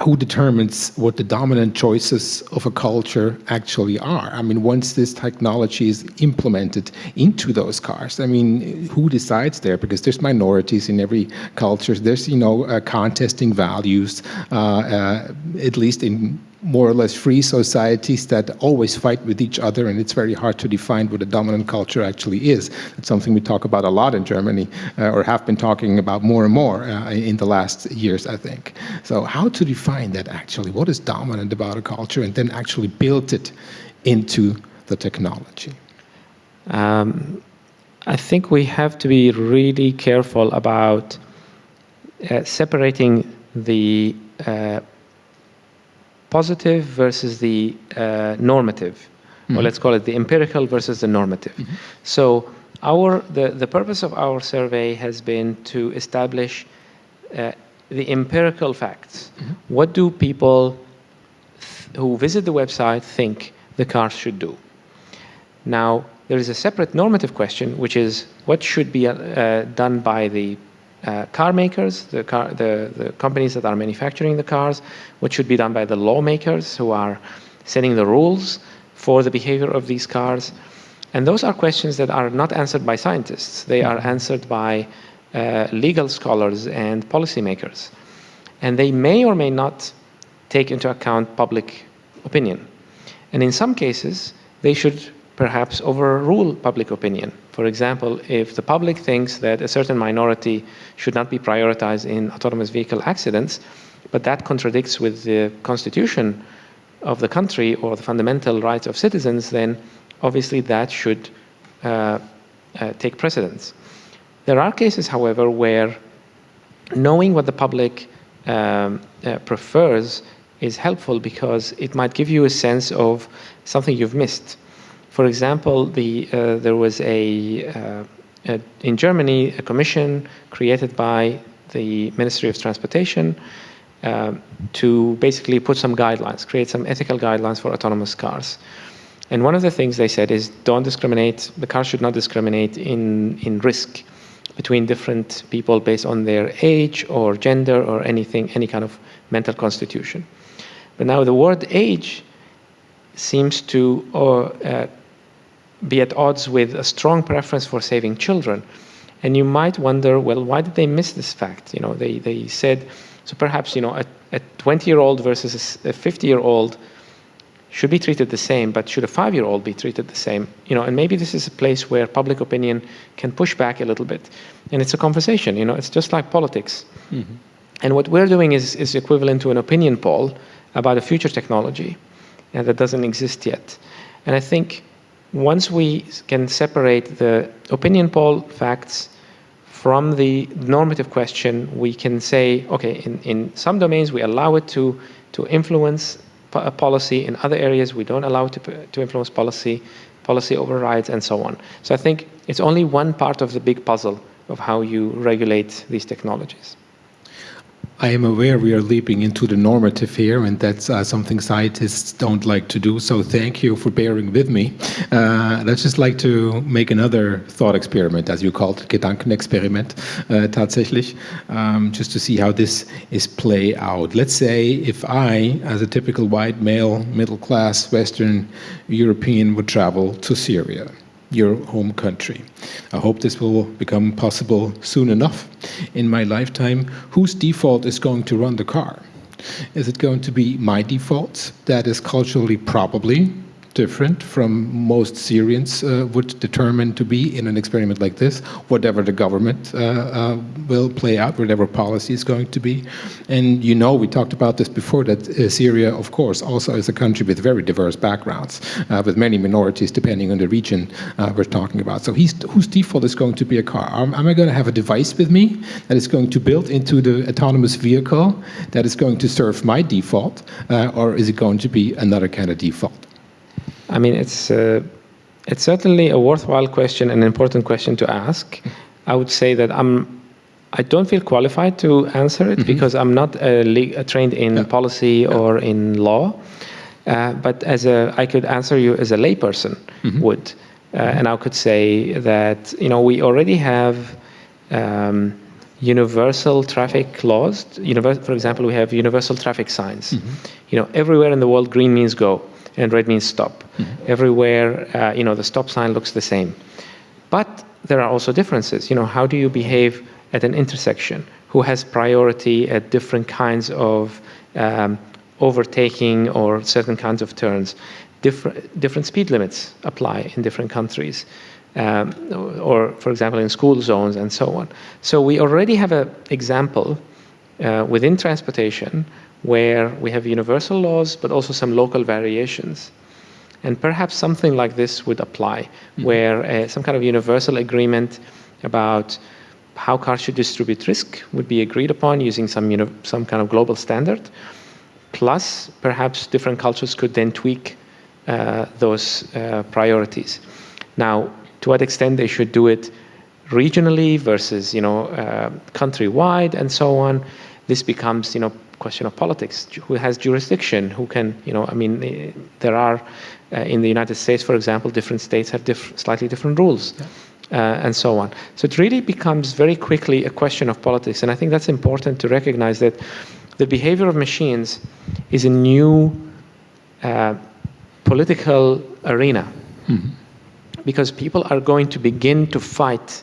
who determines what the dominant choices of a culture actually are? I mean, once this technology is implemented into those cars, I mean, who decides there? Because there's minorities in every culture. There's, you know, uh, contesting values, uh, uh, at least in more or less free societies that always fight with each other, and it's very hard to define what a dominant culture actually is. It's something we talk about a lot in Germany, uh, or have been talking about more and more uh, in the last years, I think. So how to define that actually? What is dominant about a culture, and then actually build it into the technology? Um, I think we have to be really careful about uh, separating the uh, positive versus the uh, normative, mm -hmm. or mm-hmm. let's call it the empirical versus the normative. Mm -hmm. So our the, the purpose of our survey has been to establish uh, the empirical facts. Mm -hmm. What do people who visit the website think the cars should do? Now, there is a separate normative question, which is what should be uh, done by the uh, car makers, the, car, the, the companies that are manufacturing the cars, what should be done by the lawmakers who are setting the rules for the behavior of these cars. And those are questions that are not answered by scientists. They are answered by uh, legal scholars and policymakers. And they may or may not take into account public opinion. And in some cases, they should perhaps overrule public opinion. For example, if the public thinks that a certain minority should not be prioritized in autonomous vehicle accidents, but that contradicts with the constitution of the country or the fundamental rights of citizens, then obviously that should uh, uh, take precedence. There are cases, however, where knowing what the public um, uh, prefers is helpful because it might give you a sense of something you've missed. For example, the, uh, there was a, uh, a, in Germany, a commission created by the Ministry of Transportation uh, to basically put some guidelines, create some ethical guidelines for autonomous cars. And one of the things they said is don't discriminate, the car should not discriminate in, in risk between different people based on their age or gender or anything, any kind of mental constitution. But now the word age seems to uh, be at odds with a strong preference for saving children. And you might wonder, well, why did they miss this fact? You know, they, they said, so perhaps, you know, a, a 20-year-old versus a 50-year-old should be treated the same, but should a five-year-old be treated the same? You know, and maybe this is a place where public opinion can push back a little bit. And it's a conversation, you know, it's just like politics. Mm-hmm. And what we're doing is, is equivalent to an opinion poll about a future technology that doesn't exist yet. And I think once we can separate the opinion poll facts from the normative question, we can say, okay, in, in some domains we allow it to, to influence uh, policy. In other areas, we don't allow it to, to influence policy, policy overrides, and so on. So I think it's only one part of the big puzzle of how you regulate these technologies. I am aware we are leaping into the normative here, and that's uh, something scientists don't like to do. So thank you for bearing with me. Uh, let's just like to make another thought experiment, as you called it, Gedankenexperiment, uh, tatsächlich, um, just to see how this is play out. Let's say if I, as a typical white male, middle class, Western European, would travel to Syria your home country. I hope this will become possible soon enough in my lifetime. Whose default is going to run the car? Is it going to be my default? That is culturally probably different from most Syrians uh, would determine to be in an experiment like this, whatever the government uh, uh, will play out, whatever policy is going to be. And you know, we talked about this before, that uh, Syria, of course, also is a country with very diverse backgrounds, uh, with many minorities depending on the region uh, we're talking about. So whose default is going to be a car? Am, am I going to have a device with me that is going to build into the autonomous vehicle that is going to serve my default, or is it going to be another kind of default? I mean, it's uh, it's certainly a worthwhile question, an important question to ask. I would say that I'm I don't feel qualified to answer it mm -hmm. because I'm not trained in yeah. policy yeah. or in law. Uh, but as a, I could answer you as a layperson mm -hmm. would, uh, and I could say that you know we already have um, universal traffic laws. Univers for example, we have universal traffic signs. Mm -hmm. You know, everywhere in the world, green means go and red means stop. Mm -hmm. Everywhere, uh, you know, the stop sign looks the same. But there are also differences. You know, how do you behave at an intersection? Who has priority at different kinds of um, overtaking or certain kinds of turns? Different, different speed limits apply in different countries. Um, or, for example, in school zones and so on. So we already have an example uh, within transportation where we have universal laws, but also some local variations. And perhaps something like this would apply, mm-hmm. where uh, some kind of universal agreement about how cars should distribute risk would be agreed upon using some, you know, some kind of global standard. Plus, perhaps different cultures could then tweak uh, those uh, priorities. Now, to what extent they should do it regionally versus, you know, uh, countrywide and so on, this becomes, you know, question of politics. Who has jurisdiction? Who can, you know, I mean, eh, there are, uh, in the United States, for example, different states have diff slightly different rules. Yeah. Uh, and so on. So it really becomes very quickly a question of politics. And I think that's important to recognize that the behavior of machines is a new uh, political arena mm -hmm. because people are going to begin to fight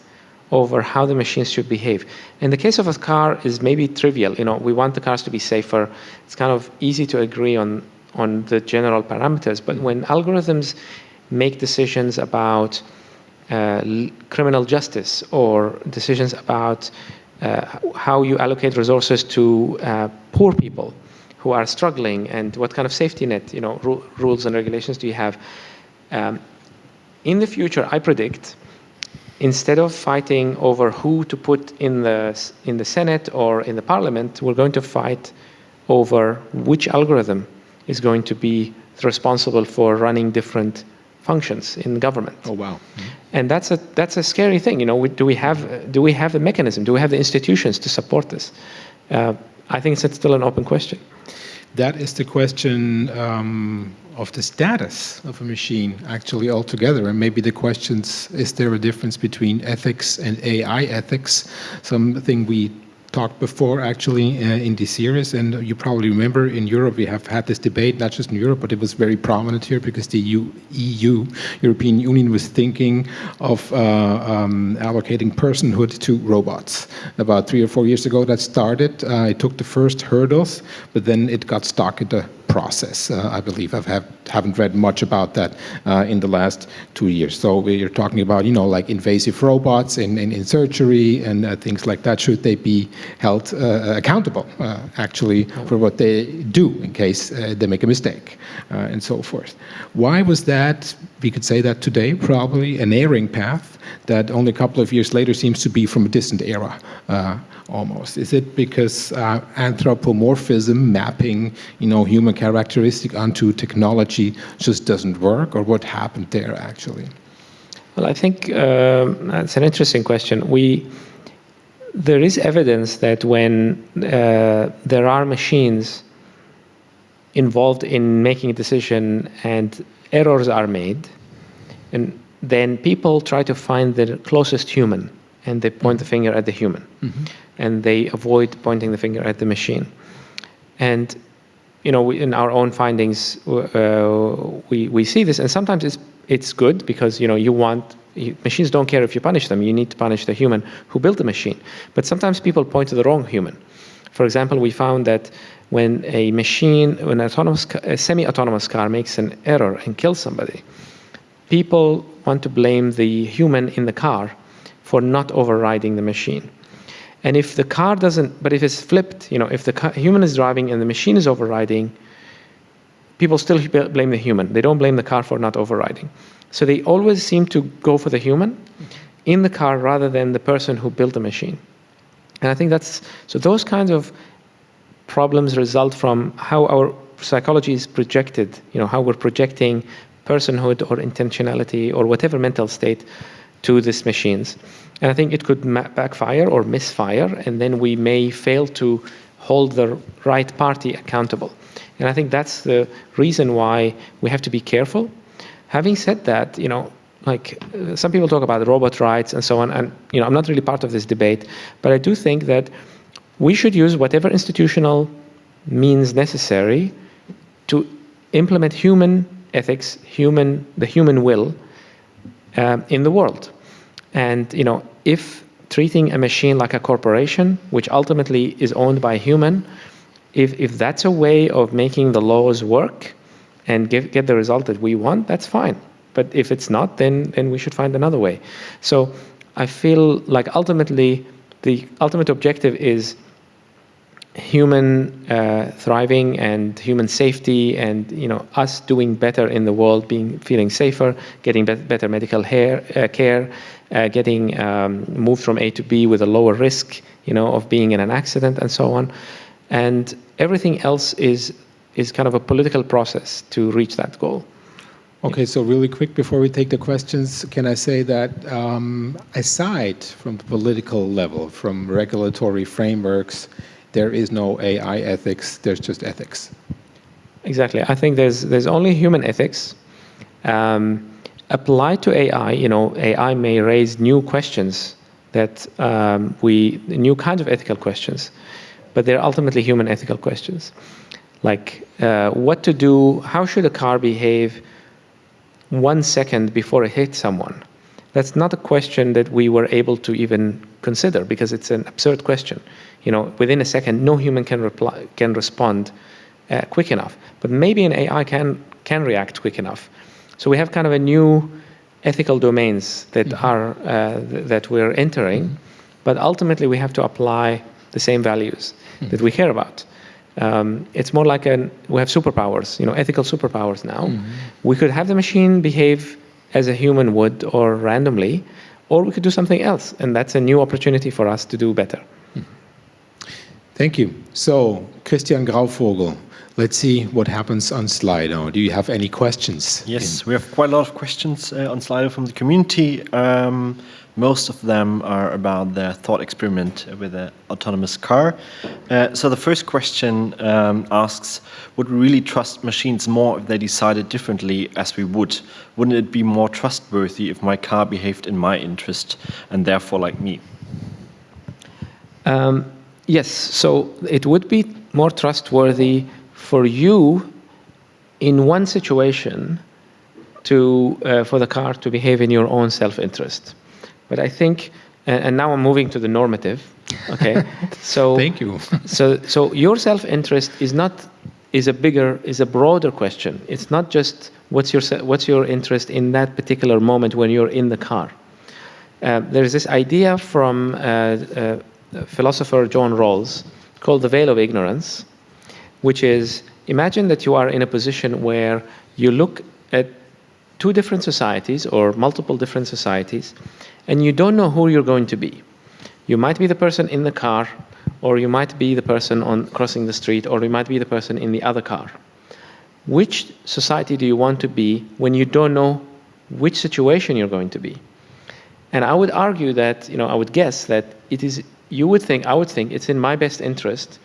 over how the machines should behave. In the case of a car is maybe trivial. You know, we want the cars to be safer. It's kind of easy to agree on on the general parameters. But when algorithms make decisions about uh, criminal justice or decisions about uh, how you allocate resources to uh, poor people who are struggling and what kind of safety net, you know, ru rules and regulations do you have? Um, in the future, I predict instead of fighting over who to put in the, in the Senate or in the parliament, we're going to fight over which algorithm is going to be responsible for running different functions in government. Oh wow! Mm -hmm. And that's a that's a scary thing. You know, we, do we have do we have the mechanism? Do we have the institutions to support this? Uh, I think it's still an open question. That is the question um, of the status of a machine actually altogether. And maybe the questions, is there a difference between ethics and AI ethics? Something we talked before actually uh, in this series, and you probably remember in Europe we have had this debate, not just in Europe, but it was very prominent here because the EU, EU European Union, was thinking of uh, um, allocating personhood to robots. About three or four years ago that started. Uh, it took the first hurdles, but then it got stuck at the process, uh, I believe. I have, haven't read much about that uh, in the last two years. So we're talking about, you know, like invasive robots in, in, in surgery and uh, things like that. Should they be held uh, accountable, uh, actually, for what they do in case uh, they make a mistake and so forth? Why was that, we could say that today, probably an erring path that only a couple of years later seems to be from a distant era almost? Is it because uh, anthropomorphism, mapping, you know, human characteristic onto technology just doesn't work, or what happened there actually? Well, I think uh, that's an interesting question. We there is evidence that when uh, there are machines involved in making a decision and errors are made, and then people try to find the closest human and they point the finger at the human. Mm -hmm and they avoid pointing the finger at the machine. And you know, we, in our own findings, uh, we we see this, and sometimes it's it's good because you know you want machines don't care if you punish them. You need to punish the human who built the machine. But sometimes people point to the wrong human. For example, we found that when a machine, when a semi-autonomous car makes an error and kills somebody, people want to blame the human in the car for not overriding the machine. And if the car doesn't, but if it's flipped, you know, if the car, human is driving and the machine is overriding, people still blame the human. They don't blame the car for not overriding. So they always seem to go for the human in the car rather than the person who built the machine. And I think that's, so those kinds of problems result from how our psychology is projected, you know, how we're projecting personhood or intentionality or whatever mental state to these machines. And I think it could backfire or misfire, and then we may fail to hold the right party accountable. And I think that's the reason why we have to be careful. Having said that, you know, like uh, some people talk about robot rights and so on, and you know, I'm not really part of this debate, but I do think that we should use whatever institutional means necessary to implement human ethics, human the human will uh, in the world. And you know, if treating a machine like a corporation, which ultimately is owned by a human, if, if that's a way of making the laws work and give, get the result that we want, that's fine. But if it's not, then, then we should find another way. So I feel like ultimately the ultimate objective is human uh, thriving and human safety and you know us doing better in the world being feeling safer getting be better medical hair, uh, care uh, getting um, moved from A to B with a lower risk you know of being in an accident and so on and everything else is is kind of a political process to reach that goal Okay, so really quick before we take the questions, can I say that um, aside from the political level, from regulatory frameworks, there is no AI ethics, there's just ethics. Exactly. I think there's, there's only human ethics. Um, applied to AI, you know, AI may raise new questions that um, we, new kinds of ethical questions, but they're ultimately human ethical questions. Like uh, what to do, how should a car behave one second before it hits someone? That's not a question that we were able to even consider because it's an absurd question you know, within a second, no human can reply, can respond uh, quick enough. But maybe an AI can can react quick enough. So we have kind of a new ethical domains that mm -hmm. are uh, th that we're entering, mm -hmm. but ultimately we have to apply the same values mm -hmm. that we care about. Um, it's more like an we have superpowers, you know, ethical superpowers now. Mm-hmm. We could have the machine behave as a human would or randomly, or we could do something else, and that's a new opportunity for us to do better. Thank you. So, Christian Grauvogel, let's see what happens on Slido. Do you have any questions? Yes, we have quite a lot of questions uh, on Slido from the community. Um, most of them are about the thought experiment with an autonomous car. Uh, so the first question um, asks, would we really trust machines more if they decided differently as we would? Wouldn't it be more trustworthy if my car behaved in my interest and therefore like me? Um, Yes. So it would be more trustworthy for you in one situation to, uh, for the car to behave in your own self-interest. But I think, and, and now I'm moving to the normative, okay? (laughs) so Thank you. (laughs) so so your self-interest is not is a bigger is a broader question it's not just what's your what's your interest in that particular moment when you're in the car uh, there's this idea from uh, uh, philosopher john rawls called the veil of ignorance which is imagine that you are in a position where you look at two different societies or multiple different societies and you don't know who you're going to be you might be the person in the car or you might be the person on crossing the street, or you might be the person in the other car. Which society do you want to be when you don't know which situation you're going to be? And I would argue that, you know, I would guess that it is, you would think, I would think it's in my best interest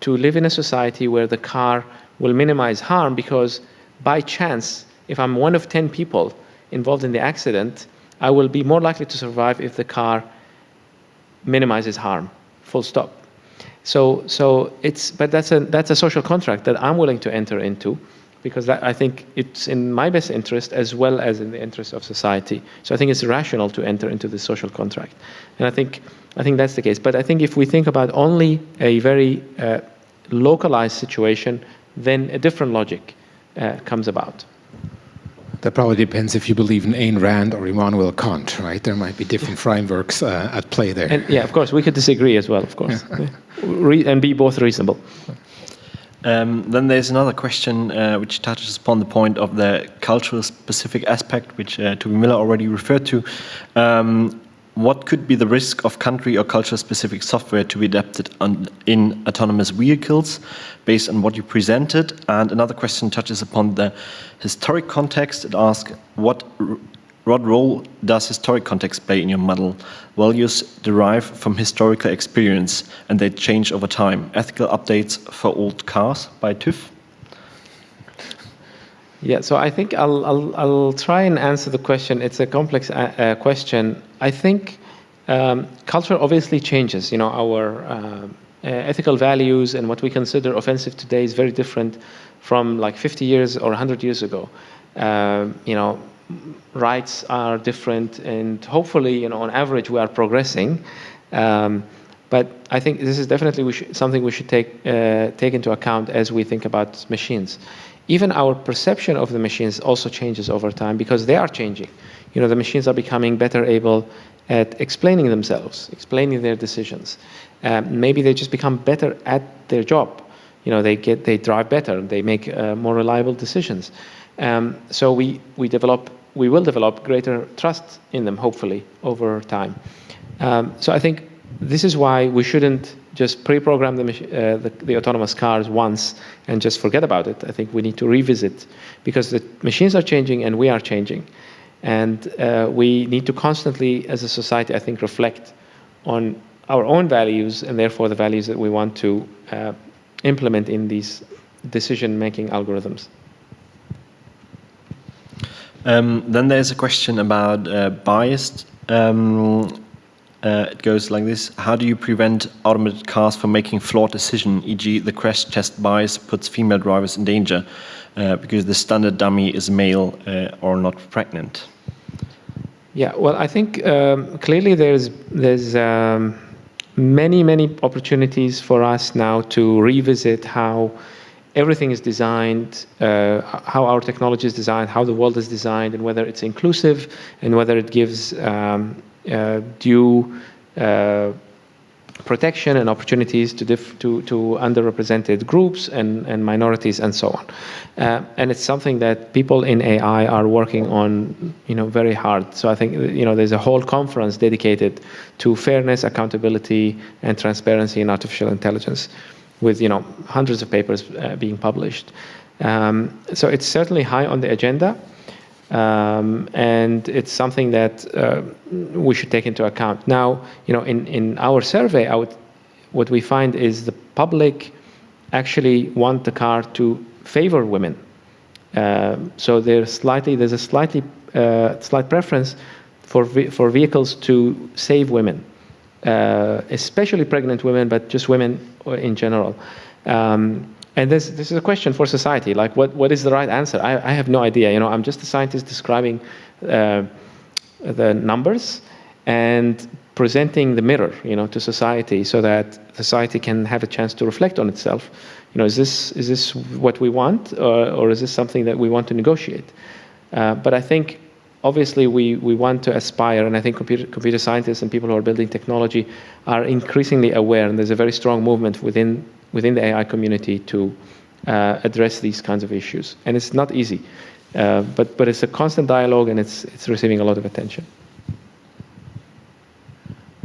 to live in a society where the car will minimize harm because by chance, if I'm one of 10 people involved in the accident, I will be more likely to survive if the car minimizes harm, full stop. So, so it's, but that's a, that's a social contract that I'm willing to enter into because that, I think it's in my best interest as well as in the interest of society. So I think it's rational to enter into the social contract. And I think, I think that's the case. But I think if we think about only a very uh, localized situation, then a different logic uh, comes about. That probably depends if you believe in Ayn Rand or Immanuel Kant, right? There might be different frameworks uh, at play there. And yeah, of course, we could disagree as well, of course, Re- and be both reasonable. Um, then there's another question uh, which touches upon the point of the cultural specific aspect, which uh, Tobi Müller already referred to. Um, what could be the risk of country or culture specific software to be adapted on, in autonomous vehicles based on what you presented? And another question touches upon the historic context. It asks, what, what role does historic context play in your model? Values derive from historical experience and they change over time. Ethical updates for old cars by TÜV? Yeah, so I think I'll, I'll, I'll try and answer the question. It's a complex uh, uh, question. I think um, culture obviously changes. You know, our uh, ethical values and what we consider offensive today is very different from like 50 years or 100 years ago. Um, you know, rights are different, and hopefully, you know, on average, we are progressing. Um, but I think this is definitely we something we should take uh, take into account as we think about machines even our perception of the machines also changes over time because they are changing. You know, the machines are becoming better able at explaining themselves, explaining their decisions. Um, maybe they just become better at their job. You know, they get they drive better, they make uh, more reliable decisions. Um, so we we develop we will develop greater trust in them, hopefully, over time. Um, so I think this is why we shouldn't just pre-program the, uh, the, the, autonomous cars once and just forget about it. I think we need to revisit because the machines are changing and we are changing. And uh, we need to constantly, as a society, I think, reflect on our own values and therefore the values that we want to uh, implement in these decision-making algorithms. Um, then there's a question about uh, biased um, uh, it goes like this. How do you prevent automated cars from making flawed decisions, e.g. the crash test bias puts female drivers in danger uh, because the standard dummy is male uh, or not pregnant? Yeah, well, I think um, clearly there's, there's um, many, many opportunities for us now to revisit how everything is designed, uh, how our technology is designed, how the world is designed, and whether it's inclusive and whether it gives um, due uh, protection and opportunities to, to, to, underrepresented groups and, and minorities and so on. Uh, and it's something that people in AI are working on, you know, very hard. So I think, you know, there's a whole conference dedicated to fairness, accountability, and transparency in artificial intelligence with, you know, hundreds of papers uh, being published. Um, so it's certainly high on the agenda. Um, and it's something that uh, we should take into account. Now, you know, in, in our survey, what we find is the public actually want the car to favor women. Uh, so there's slightly there's a slightly uh, slight preference for for vehicles to save women. uh, especially pregnant women, but just women in general. Um, and this, this is a question for society, like what, what is the right answer? I, I have no idea, you know, I'm just a scientist describing uh, the numbers and presenting the mirror, you know, to society so that society can have a chance to reflect on itself. You know, is this, is this what we want or, or is this something that we want to negotiate? Uh, but I think obviously we, we want to aspire, and I think computer, computer scientists and people who are building technology are increasingly aware, and there's a very strong movement within, within the AI community to uh, address these kinds of issues. And it's not easy, uh, but, but it's a constant dialogue and it's, it's receiving a lot of attention.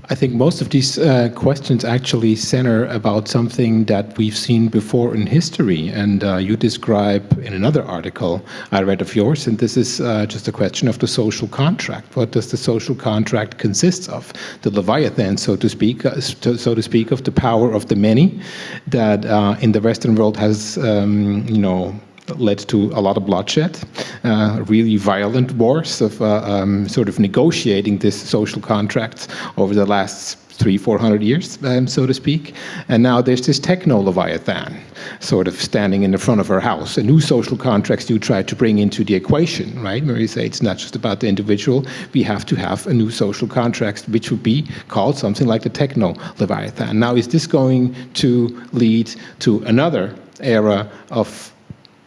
I think most of these uh, questions actually center about something that we've seen before in history. And uh, you describe in another article I read of yours, and this is uh, just a question of the social contract. What does the social contract consist of? The Leviathan, so to speak, uh, so to speak, of the power of the many that uh, in the Western world has, um, you know, led to a lot of bloodshed, uh, really violent wars of uh, um, sort of negotiating this social contract over the last three, four hundred years, um, so to speak. And now there's this techno leviathan sort of standing in the front of our house. A new social contracts you try to bring into the equation, right? Where you say it's not just about the individual, we have to have a new social contract, which would be called something like the techno leviathan. Now, is this going to lead to another era of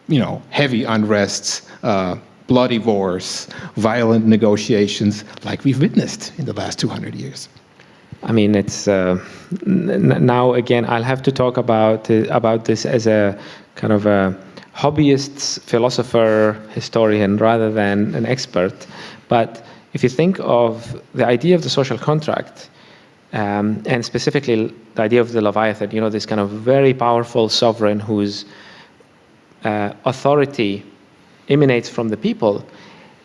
you know, heavy unrests, uh, bloody wars, violent negotiations like we've witnessed in the last 200 years. I mean, it's uh, now again. I'll have to talk about uh, about this as a kind of a hobbyist, philosopher, historian, rather than an expert. But if you think of the idea of the social contract, um, and specifically the idea of the Leviathan, you know, this kind of very powerful sovereign who's uh, authority emanates from the people,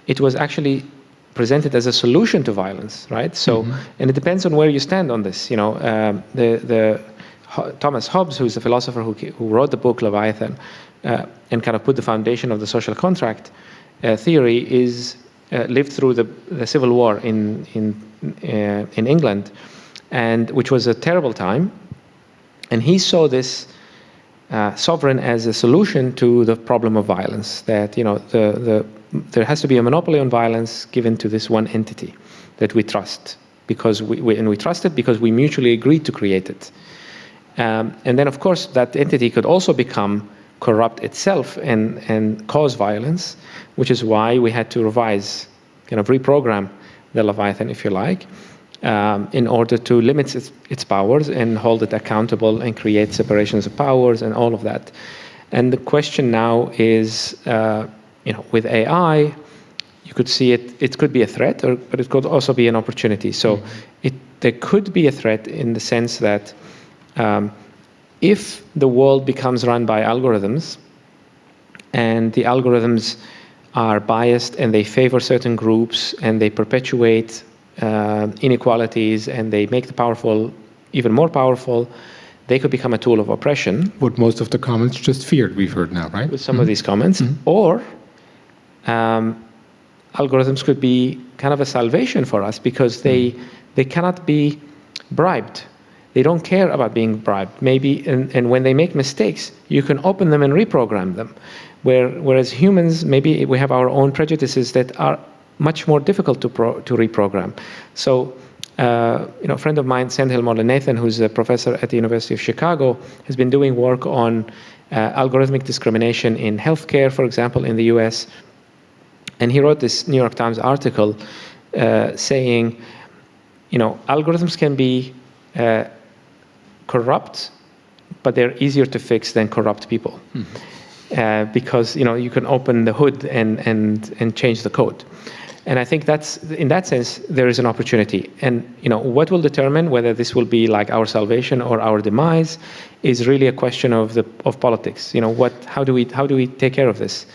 it was actually presented as a solution to violence, right? So, mm-hmm. and it depends on where you stand on this. You know, um, the the Thomas Hobbes, who's a philosopher who who wrote the book Leviathan, uh, and kind of put the foundation of the social contract uh, theory, is uh, lived through the, the Civil War in in uh, in England, and which was a terrible time, and he saw this uh, sovereign as a solution to the problem of violence. That you know, the, the, there has to be a monopoly on violence given to this one entity that we trust because we, we and we trust it because we mutually agreed to create it. Um, and then, of course, that entity could also become corrupt itself and and cause violence, which is why we had to revise, kind of reprogram the Leviathan, if you like um, in order to limit its, its, powers and hold it accountable and create separations of powers and all of that. And the question now is, uh, you know, with AI, you could see it, it could be a threat, or, but it could also be an opportunity. So mm-hmm. it, there could be a threat in the sense that um, if the world becomes run by algorithms and the algorithms are biased and they favor certain groups and they perpetuate inequalities and they make the powerful even more powerful, they could become a tool of oppression. What most of the comments just feared, we've heard now, right? With some mm-hmm. of these comments. Mm-hmm. Or um, algorithms could be kind of a salvation for us because they, mm-hmm. they cannot be bribed. They don't care about being bribed. Maybe, and, and when they make mistakes, you can open them and reprogram them. Where, whereas humans, maybe we have our own prejudices that are much more difficult to, pro, to reprogram. So, uh, you know, a friend of mine, Sendhil Mullainathan, who's a professor at the University of Chicago, has been doing work on uh, algorithmic discrimination in healthcare, for example, in the US. And he wrote this New York Times article uh, saying, you know, algorithms can be uh, corrupt, but they're easier to fix than corrupt people. Mm-hmm. Uh, because you know you can open the hood and and and change the code. And I think that's in that sense there is an opportunity. And you know what will determine whether this will be like our salvation or our demise is really a question of the of politics. You know what? How do we how do we take care of this?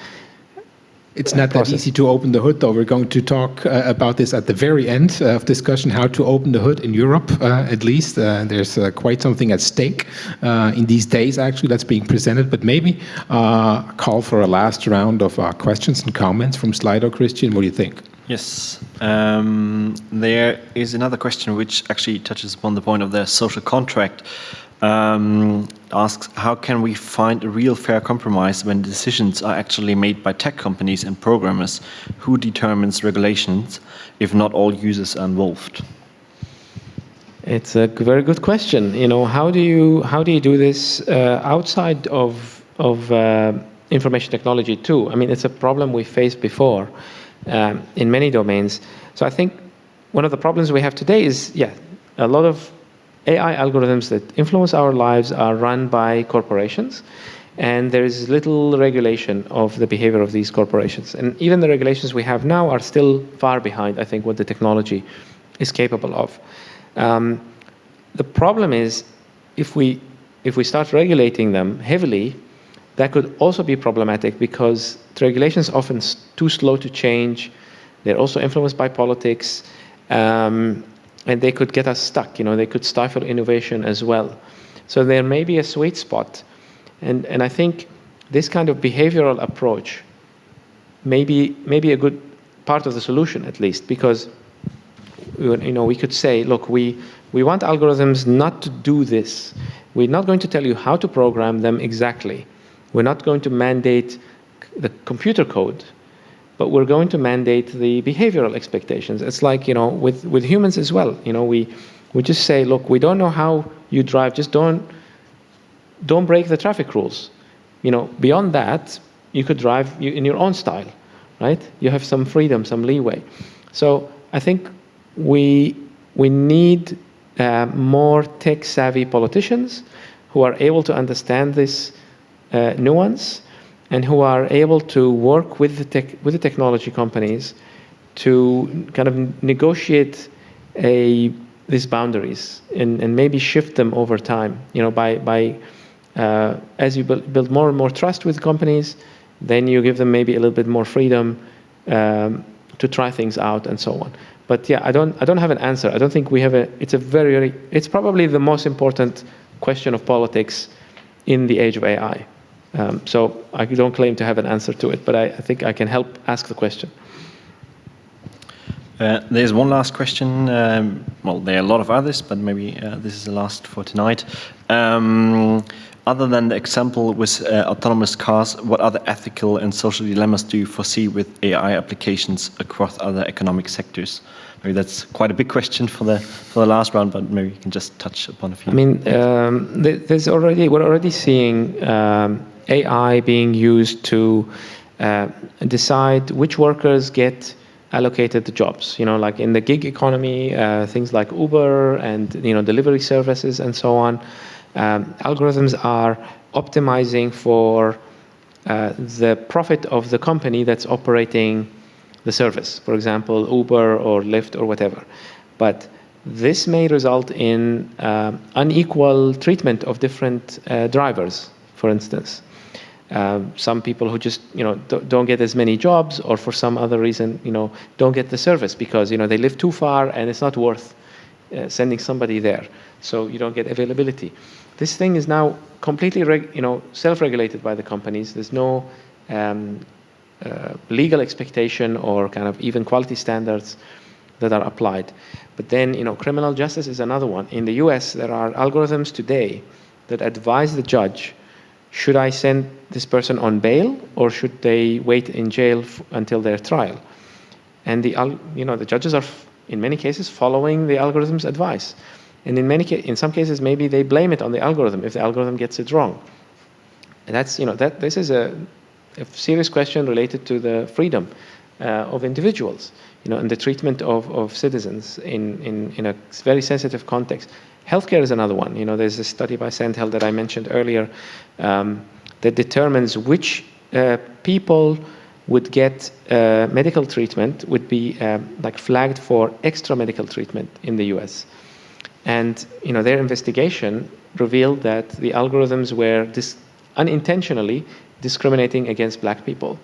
It's not that easy to open the hood, though. We're going to talk uh, about this at the very end of discussion, how to open the hood in Europe, uh, at least. Uh, there's uh, quite something at stake uh, in these days, actually, that's being presented. But maybe uh, call for a last round of questions and comments from Slido. Christian, what do you think? Yes. Um, there is another question which actually touches upon the point of the social contract. Um, asks how can we find a real fair compromise when decisions are actually made by tech companies and programmers? Who determines regulations if not all users are involved? It's a very good question. You know, how do you how do you do this uh, outside of of uh, information technology too? I mean, it's a problem we faced before um, in many domains. So I think one of the problems we have today is, yeah, a lot of AI algorithms that influence our lives are run by corporations, and there is little regulation of the behavior of these corporations. And even the regulations we have now are still far behind, I think, what the technology is capable of. Um, the problem is, if we if we start regulating them heavily, that could also be problematic because the regulations are often too slow to change. They're also influenced by politics. Um, and they could get us stuck. You know, they could stifle innovation as well. So there may be a sweet spot, and and I think this kind of behavioral approach may be, may be a good part of the solution at least because you know we could say, look, we we want algorithms not to do this. We're not going to tell you how to program them exactly. We're not going to mandate the computer code but we're going to mandate the behavioral expectations. It's like, you know, with, with humans as well. You know, we, we just say, look, we don't know how you drive, just don't, don't break the traffic rules. You know, beyond that, you could drive in your own style, right? You have some freedom, some leeway. So I think we, we need uh, more tech-savvy politicians who are able to understand this nuance and who are able to work with the, tech, with the technology companies to kind of negotiate a, these boundaries and, and maybe shift them over time. You know, by, by uh, as you build, more and more trust with companies, then you give them maybe a little bit more freedom um, to try things out and so on. But yeah, I don't, I don't have an answer. I don't think we have a, it's a very, it's probably the most important question of politics in the age of AI. Um, so I don't claim to have an answer to it, but I, I think I can help ask the question. Uh, there's one last question. Um, well, there are a lot of others, but maybe uh, this is the last for tonight. Um, other than the example with uh, autonomous cars, what other ethical and social dilemmas do you foresee with AI applications across other economic sectors? Maybe that's quite a big question for the for the last round, but maybe you can just touch upon a few. I mean, um, there's already we're already seeing um, AI being used to uh, decide which workers get allocated the jobs. You know, like in the gig economy, uh, things like Uber and you know delivery services and so on. Um, algorithms are optimizing for uh, the profit of the company that's operating the service. For example, Uber or Lyft or whatever. But this may result in uh, unequal treatment of different uh, drivers, for instance. Uh, some people who just you know don't get as many jobs or for some other reason you know don't get the service because you know they live too far and it's not worth uh, sending somebody there. So you don't get availability. This thing is now completely you know self-regulated by the companies. There's no um, uh, legal expectation or kind of even quality standards that are applied. But then you know criminal justice is another one. In the US there are algorithms today that advise the judge should I send this person on bail or should they wait in jail until their trial? And the, you know, the judges are, in many cases, following the algorithm's advice. And in, many in some cases, maybe they blame it on the algorithm if the algorithm gets it wrong. And that's, you know, that, this is a, a serious question related to the freedom uh, of individuals, you know, and the treatment of, of citizens in, in, in a very sensitive context. Healthcare is another one. You know, there's a study by Sendhil that I mentioned earlier um, that determines which uh, people would get uh, medical treatment would be um, like flagged for extra medical treatment in the US. And you know, their investigation revealed that the algorithms were dis unintentionally discriminating against black people.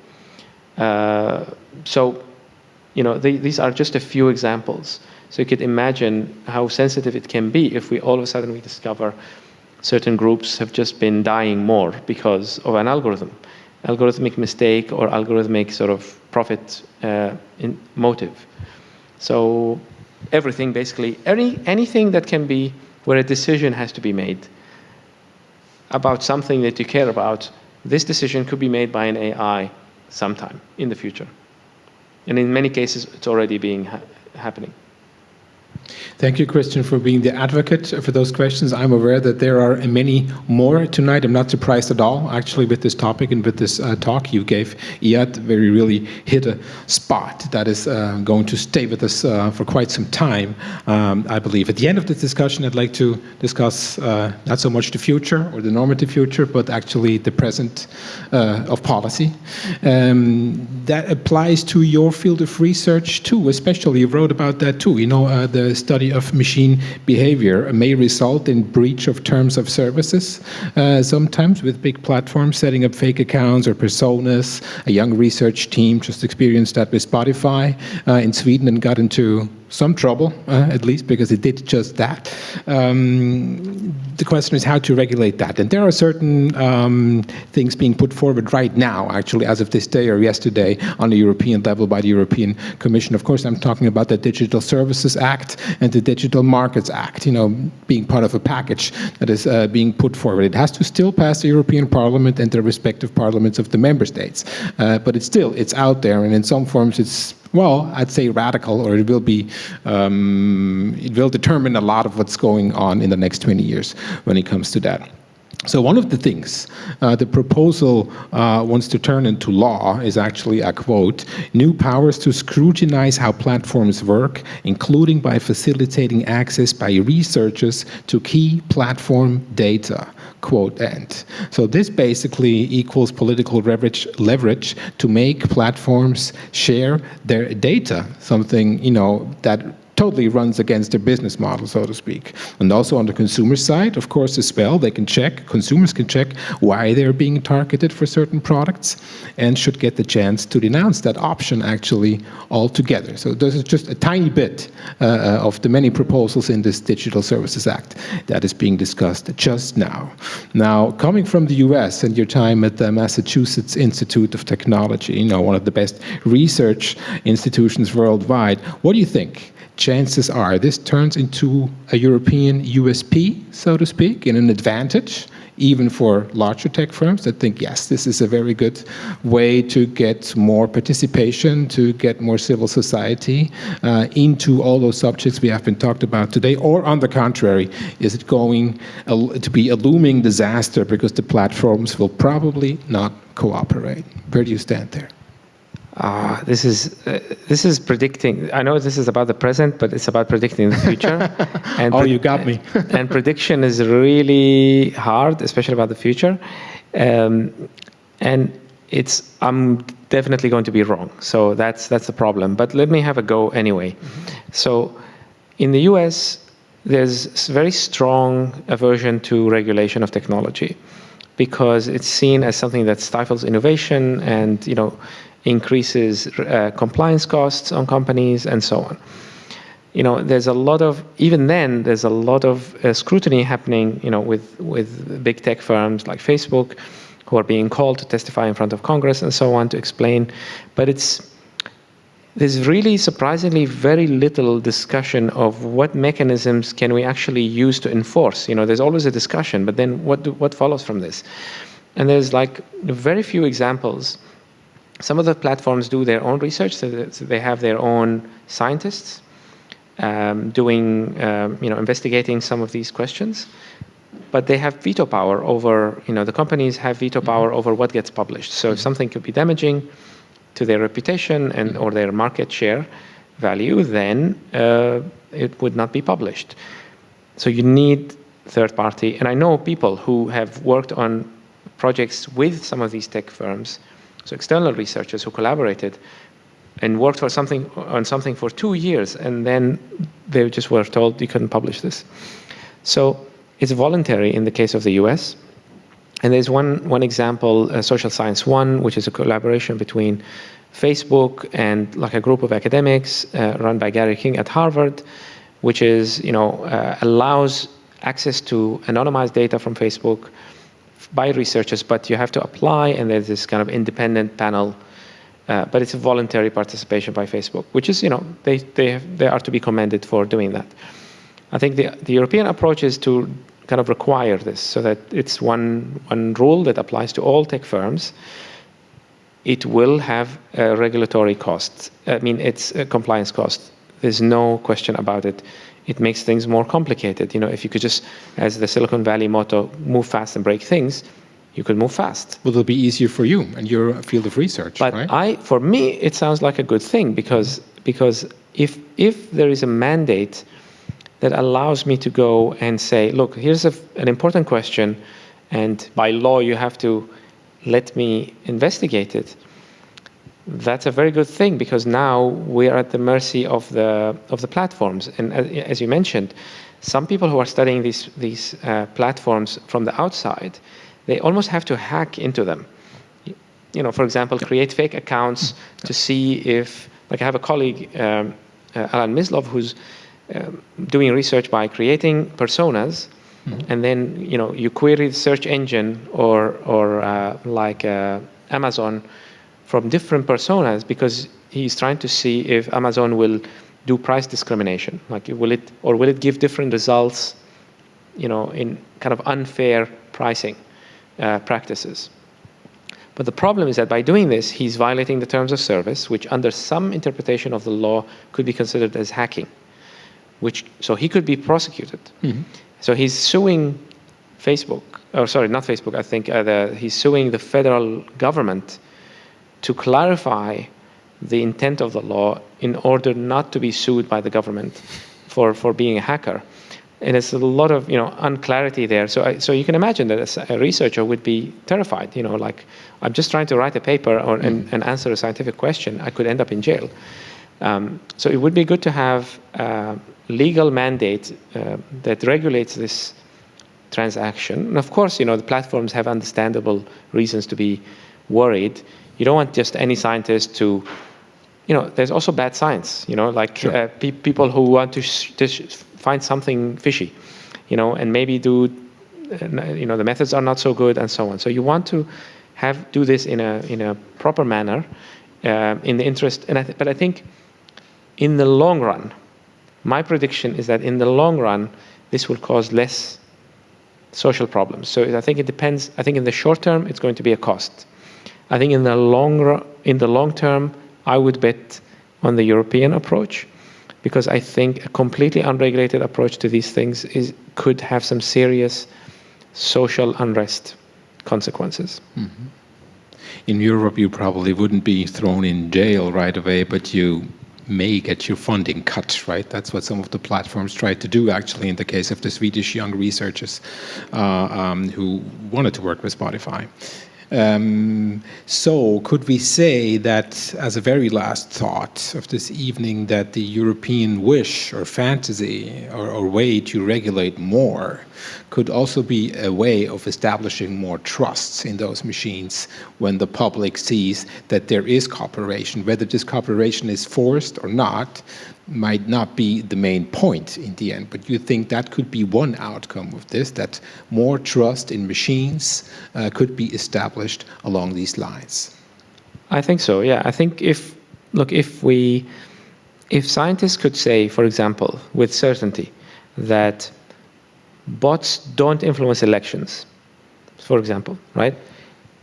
Uh, so, you know, these are just a few examples. So you could imagine how sensitive it can be if we all of a sudden we discover certain groups have just been dying more because of an algorithm. algorithmic mistake or algorithmic sort of profit uh, motive. So everything basically, any, anything that can be where a decision has to be made about something that you care about, this decision could be made by an AI sometime in the future. And in many cases, it's already being ha happening. Thank you, Christian, for being the advocate for those questions. I'm aware that there are many more tonight. I'm not surprised at all, actually, with this topic and with this uh, talk you gave, Iyad, where you really hit a spot that is uh, going to stay with us uh, for quite some time, um, I believe. At the end of this discussion, I'd like to discuss uh, not so much the future or the normative future, but actually the present uh, of policy. Um, that applies to your field of research too, especially you wrote about that too. You know, uh, the study of machine behavior may result in breach of terms of services, uh, sometimes with big platforms setting up fake accounts or personas. A young research team just experienced that with Spotify uh, in Sweden and got into some trouble, uh, at least, because it did just that. Um, the question is how to regulate that. And there are certain um, things being put forward right now, actually, as of this day or yesterday, on the European level by the European Commission. Of course, I'm talking about the Digital Services Act and the Digital Markets Act, you know, being part of a package that is uh, being put forward. It has to still pass the European Parliament and the respective parliaments of the member states. Uh, but it's still, it's out there, and in some forms it's well, I'd say radical, or it will be, um, it will determine a lot of what's going on in the next 20 years when it comes to that. So one of the things uh, the proposal uh, wants to turn into law is actually a quote, new powers to scrutinize how platforms work, including by facilitating access by researchers to key platform data, quote end. So this basically equals political leverage, leverage to make platforms share their data, something, you know, that totally runs against their business model, so to speak. And also on the consumer side, of course, as well, they can check, consumers can check why they're being targeted for certain products and should get the chance to denounce that option actually altogether. So this is just a tiny bit uh, of the many proposals in this Digital Services Act that is being discussed just now. Now, coming from the US and your time at the Massachusetts Institute of Technology, you know, one of the best research institutions worldwide, what do you think? Chances are this turns into a European USP, so to speak, in an advantage, even for larger tech firms that think, yes, this is a very good way to get more participation, to get more civil society uh, into all those subjects we have been talked about today, or on the contrary, is it going to be a looming disaster because the platforms will probably not cooperate? Where do you stand there? Uh, this is uh, this is predicting. I know this is about the present, but it's about predicting the future. (laughs) and oh, you got me. (laughs) and prediction is really hard, especially about the future. Um, and it's I'm definitely going to be wrong. So that's that's the problem. But let me have a go anyway. Mm -hmm. So in the U.S., there's very strong aversion to regulation of technology because it's seen as something that stifles innovation and you know increases uh, compliance costs on companies, and so on. You know, there's a lot of, even then, there's a lot of uh, scrutiny happening, you know, with, with big tech firms like Facebook, who are being called to testify in front of Congress and so on to explain. But it's, there's really surprisingly very little discussion of what mechanisms can we actually use to enforce. You know, there's always a discussion, but then what, do, what follows from this? And there's like very few examples some of the platforms do their own research, so they have their own scientists um, doing, um, you know, investigating some of these questions, but they have veto power over, you know, the companies have veto power over what gets published. So if something could be damaging to their reputation and or their market share value, then uh, it would not be published. So you need third party, and I know people who have worked on projects with some of these tech firms so external researchers who collaborated and worked for something on something for two years, and then they just were told you couldn't publish this. So it's voluntary in the case of the US. And there's one, one example, uh, Social Science One, which is a collaboration between Facebook and like a group of academics uh, run by Gary King at Harvard, which is, you know, uh, allows access to anonymized data from Facebook by researchers, but you have to apply, and there's this kind of independent panel. Uh, but it's a voluntary participation by Facebook, which is, you know, they, they, have, they are to be commended for doing that. I think the, the European approach is to kind of require this so that it's one, one rule that applies to all tech firms. It will have a regulatory cost. I mean, it's a compliance cost. There's no question about it. It makes things more complicated. You know, if you could just, as the Silicon Valley motto, move fast and break things, you could move fast. Will it'll be easier for you and your field of research, but right? I, for me, it sounds like a good thing because because if if there is a mandate that allows me to go and say, look, here's a, an important question, and by law you have to let me investigate it. That's a very good thing because now we are at the mercy of the of the platforms. And as, you mentioned, some people who are studying these these uh, platforms from the outside, they almost have to hack into them. You know, for example, create fake accounts to see if, like I have a colleague, um, uh, Alan Mislove, who's um, doing research by creating personas, mm-hmm. and then you know you query the search engine or or uh, like uh, Amazon from different personas because he's trying to see if Amazon will do price discrimination, like will it or will it give different results, you know, in kind of unfair pricing uh, practices. But the problem is that by doing this, he's violating the terms of service, which under some interpretation of the law could be considered as hacking which so he could be prosecuted. Mm-hmm. So he's suing Facebook, or sorry, not Facebook. I think uh, the, he's suing the federal government to clarify the intent of the law in order not to be sued by the government for, for being a hacker. And it's a lot of you know unclarity there. So I, so you can imagine that a researcher would be terrified. You know, like I'm just trying to write a paper or, mm. and, and answer a scientific question. I could end up in jail. Um, so it would be good to have uh, legal mandate uh, that regulates this transaction. And of course, you know, the platforms have understandable reasons to be worried. You don't want just any scientist to, you know, there's also bad science, you know, like sure. uh, pe people who want to, to find something fishy, you know, and maybe do, uh, you know, the methods are not so good and so on. So you want to have, do this in a, in a proper manner uh, in the interest, and I but I think in the long run, my prediction is that in the long run, this will cause less social problems. So I think it depends. I think in the short term, it's going to be a cost. I think in the long in the long term, I would bet on the European approach because I think a completely unregulated approach to these things is could have some serious social unrest consequences. Mm -hmm. In Europe, you probably wouldn't be thrown in jail right away, but you may get your funding cut, right? That's what some of the platforms tried to do, actually, in the case of the Swedish young researchers uh, um, who wanted to work with Spotify. Um, so could we say that as a very last thought of this evening that the European wish or fantasy or, or, way to regulate more could also be a way of establishing more trust in those machines when the public sees that there is cooperation, whether this cooperation is forced or not, might not be the main point in the end, but you think that could be one outcome of this, that more trust in machines uh, could be established along these lines? I think so, yeah. I think if, look, if we, if scientists could say, for example, with certainty, that bots don't influence elections, for example, right?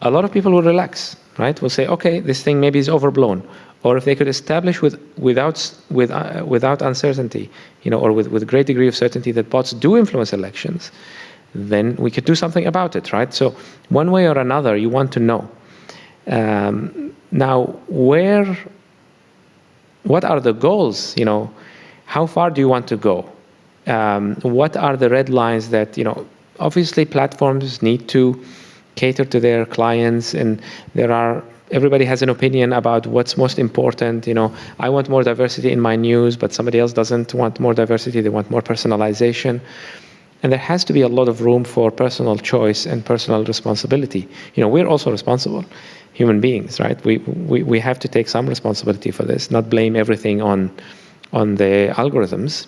A lot of people will relax, right? Will say, okay, this thing maybe is overblown or if they could establish with, without, with, uh, without uncertainty, you know, or with, with great degree of certainty that bots do influence elections, then we could do something about it, right? So one way or another, you want to know. Um, now, where, what are the goals, you know, how far do you want to go? Um, what are the red lines that, you know, obviously platforms need to cater to their clients and there are everybody has an opinion about what's most important. You know, I want more diversity in my news, but somebody else doesn't want more diversity. They want more personalization. And there has to be a lot of room for personal choice and personal responsibility. You know, we're also responsible, human beings, right? We, we, we have to take some responsibility for this, not blame everything on, on the algorithms.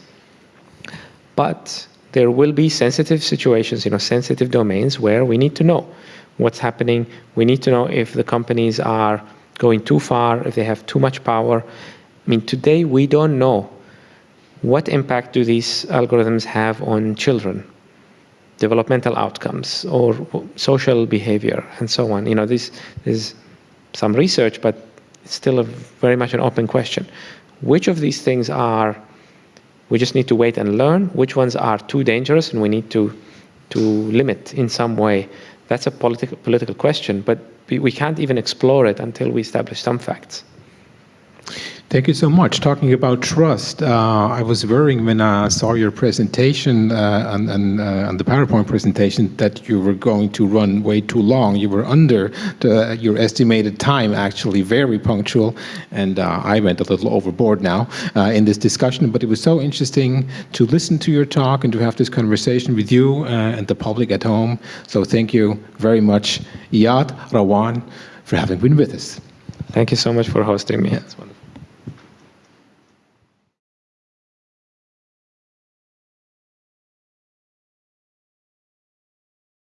But there will be sensitive situations, you know, sensitive domains where we need to know what's happening. We need to know if the companies are going too far, if they have too much power. I mean, today we don't know what impact do these algorithms have on children, developmental outcomes, or social behavior, and so on. You know, this is some research, but it's still a very much an open question. Which of these things are we just need to wait and learn which ones are too dangerous and we need to to limit in some way. That's a political political question, but we can't even explore it until we establish some facts. Thank you so much. Talking about trust, uh, I was worrying when I saw your presentation uh, on, on, uh, on, the PowerPoint presentation that you were going to run way too long. You were under the, your estimated time, actually very punctual, and uh, I went a little overboard now uh, in this discussion, but it was so interesting to listen to your talk and to have this conversation with you uh, and the public at home. So thank you very much, Iyad Rahwan, for having been with us. Thank you so much for hosting me.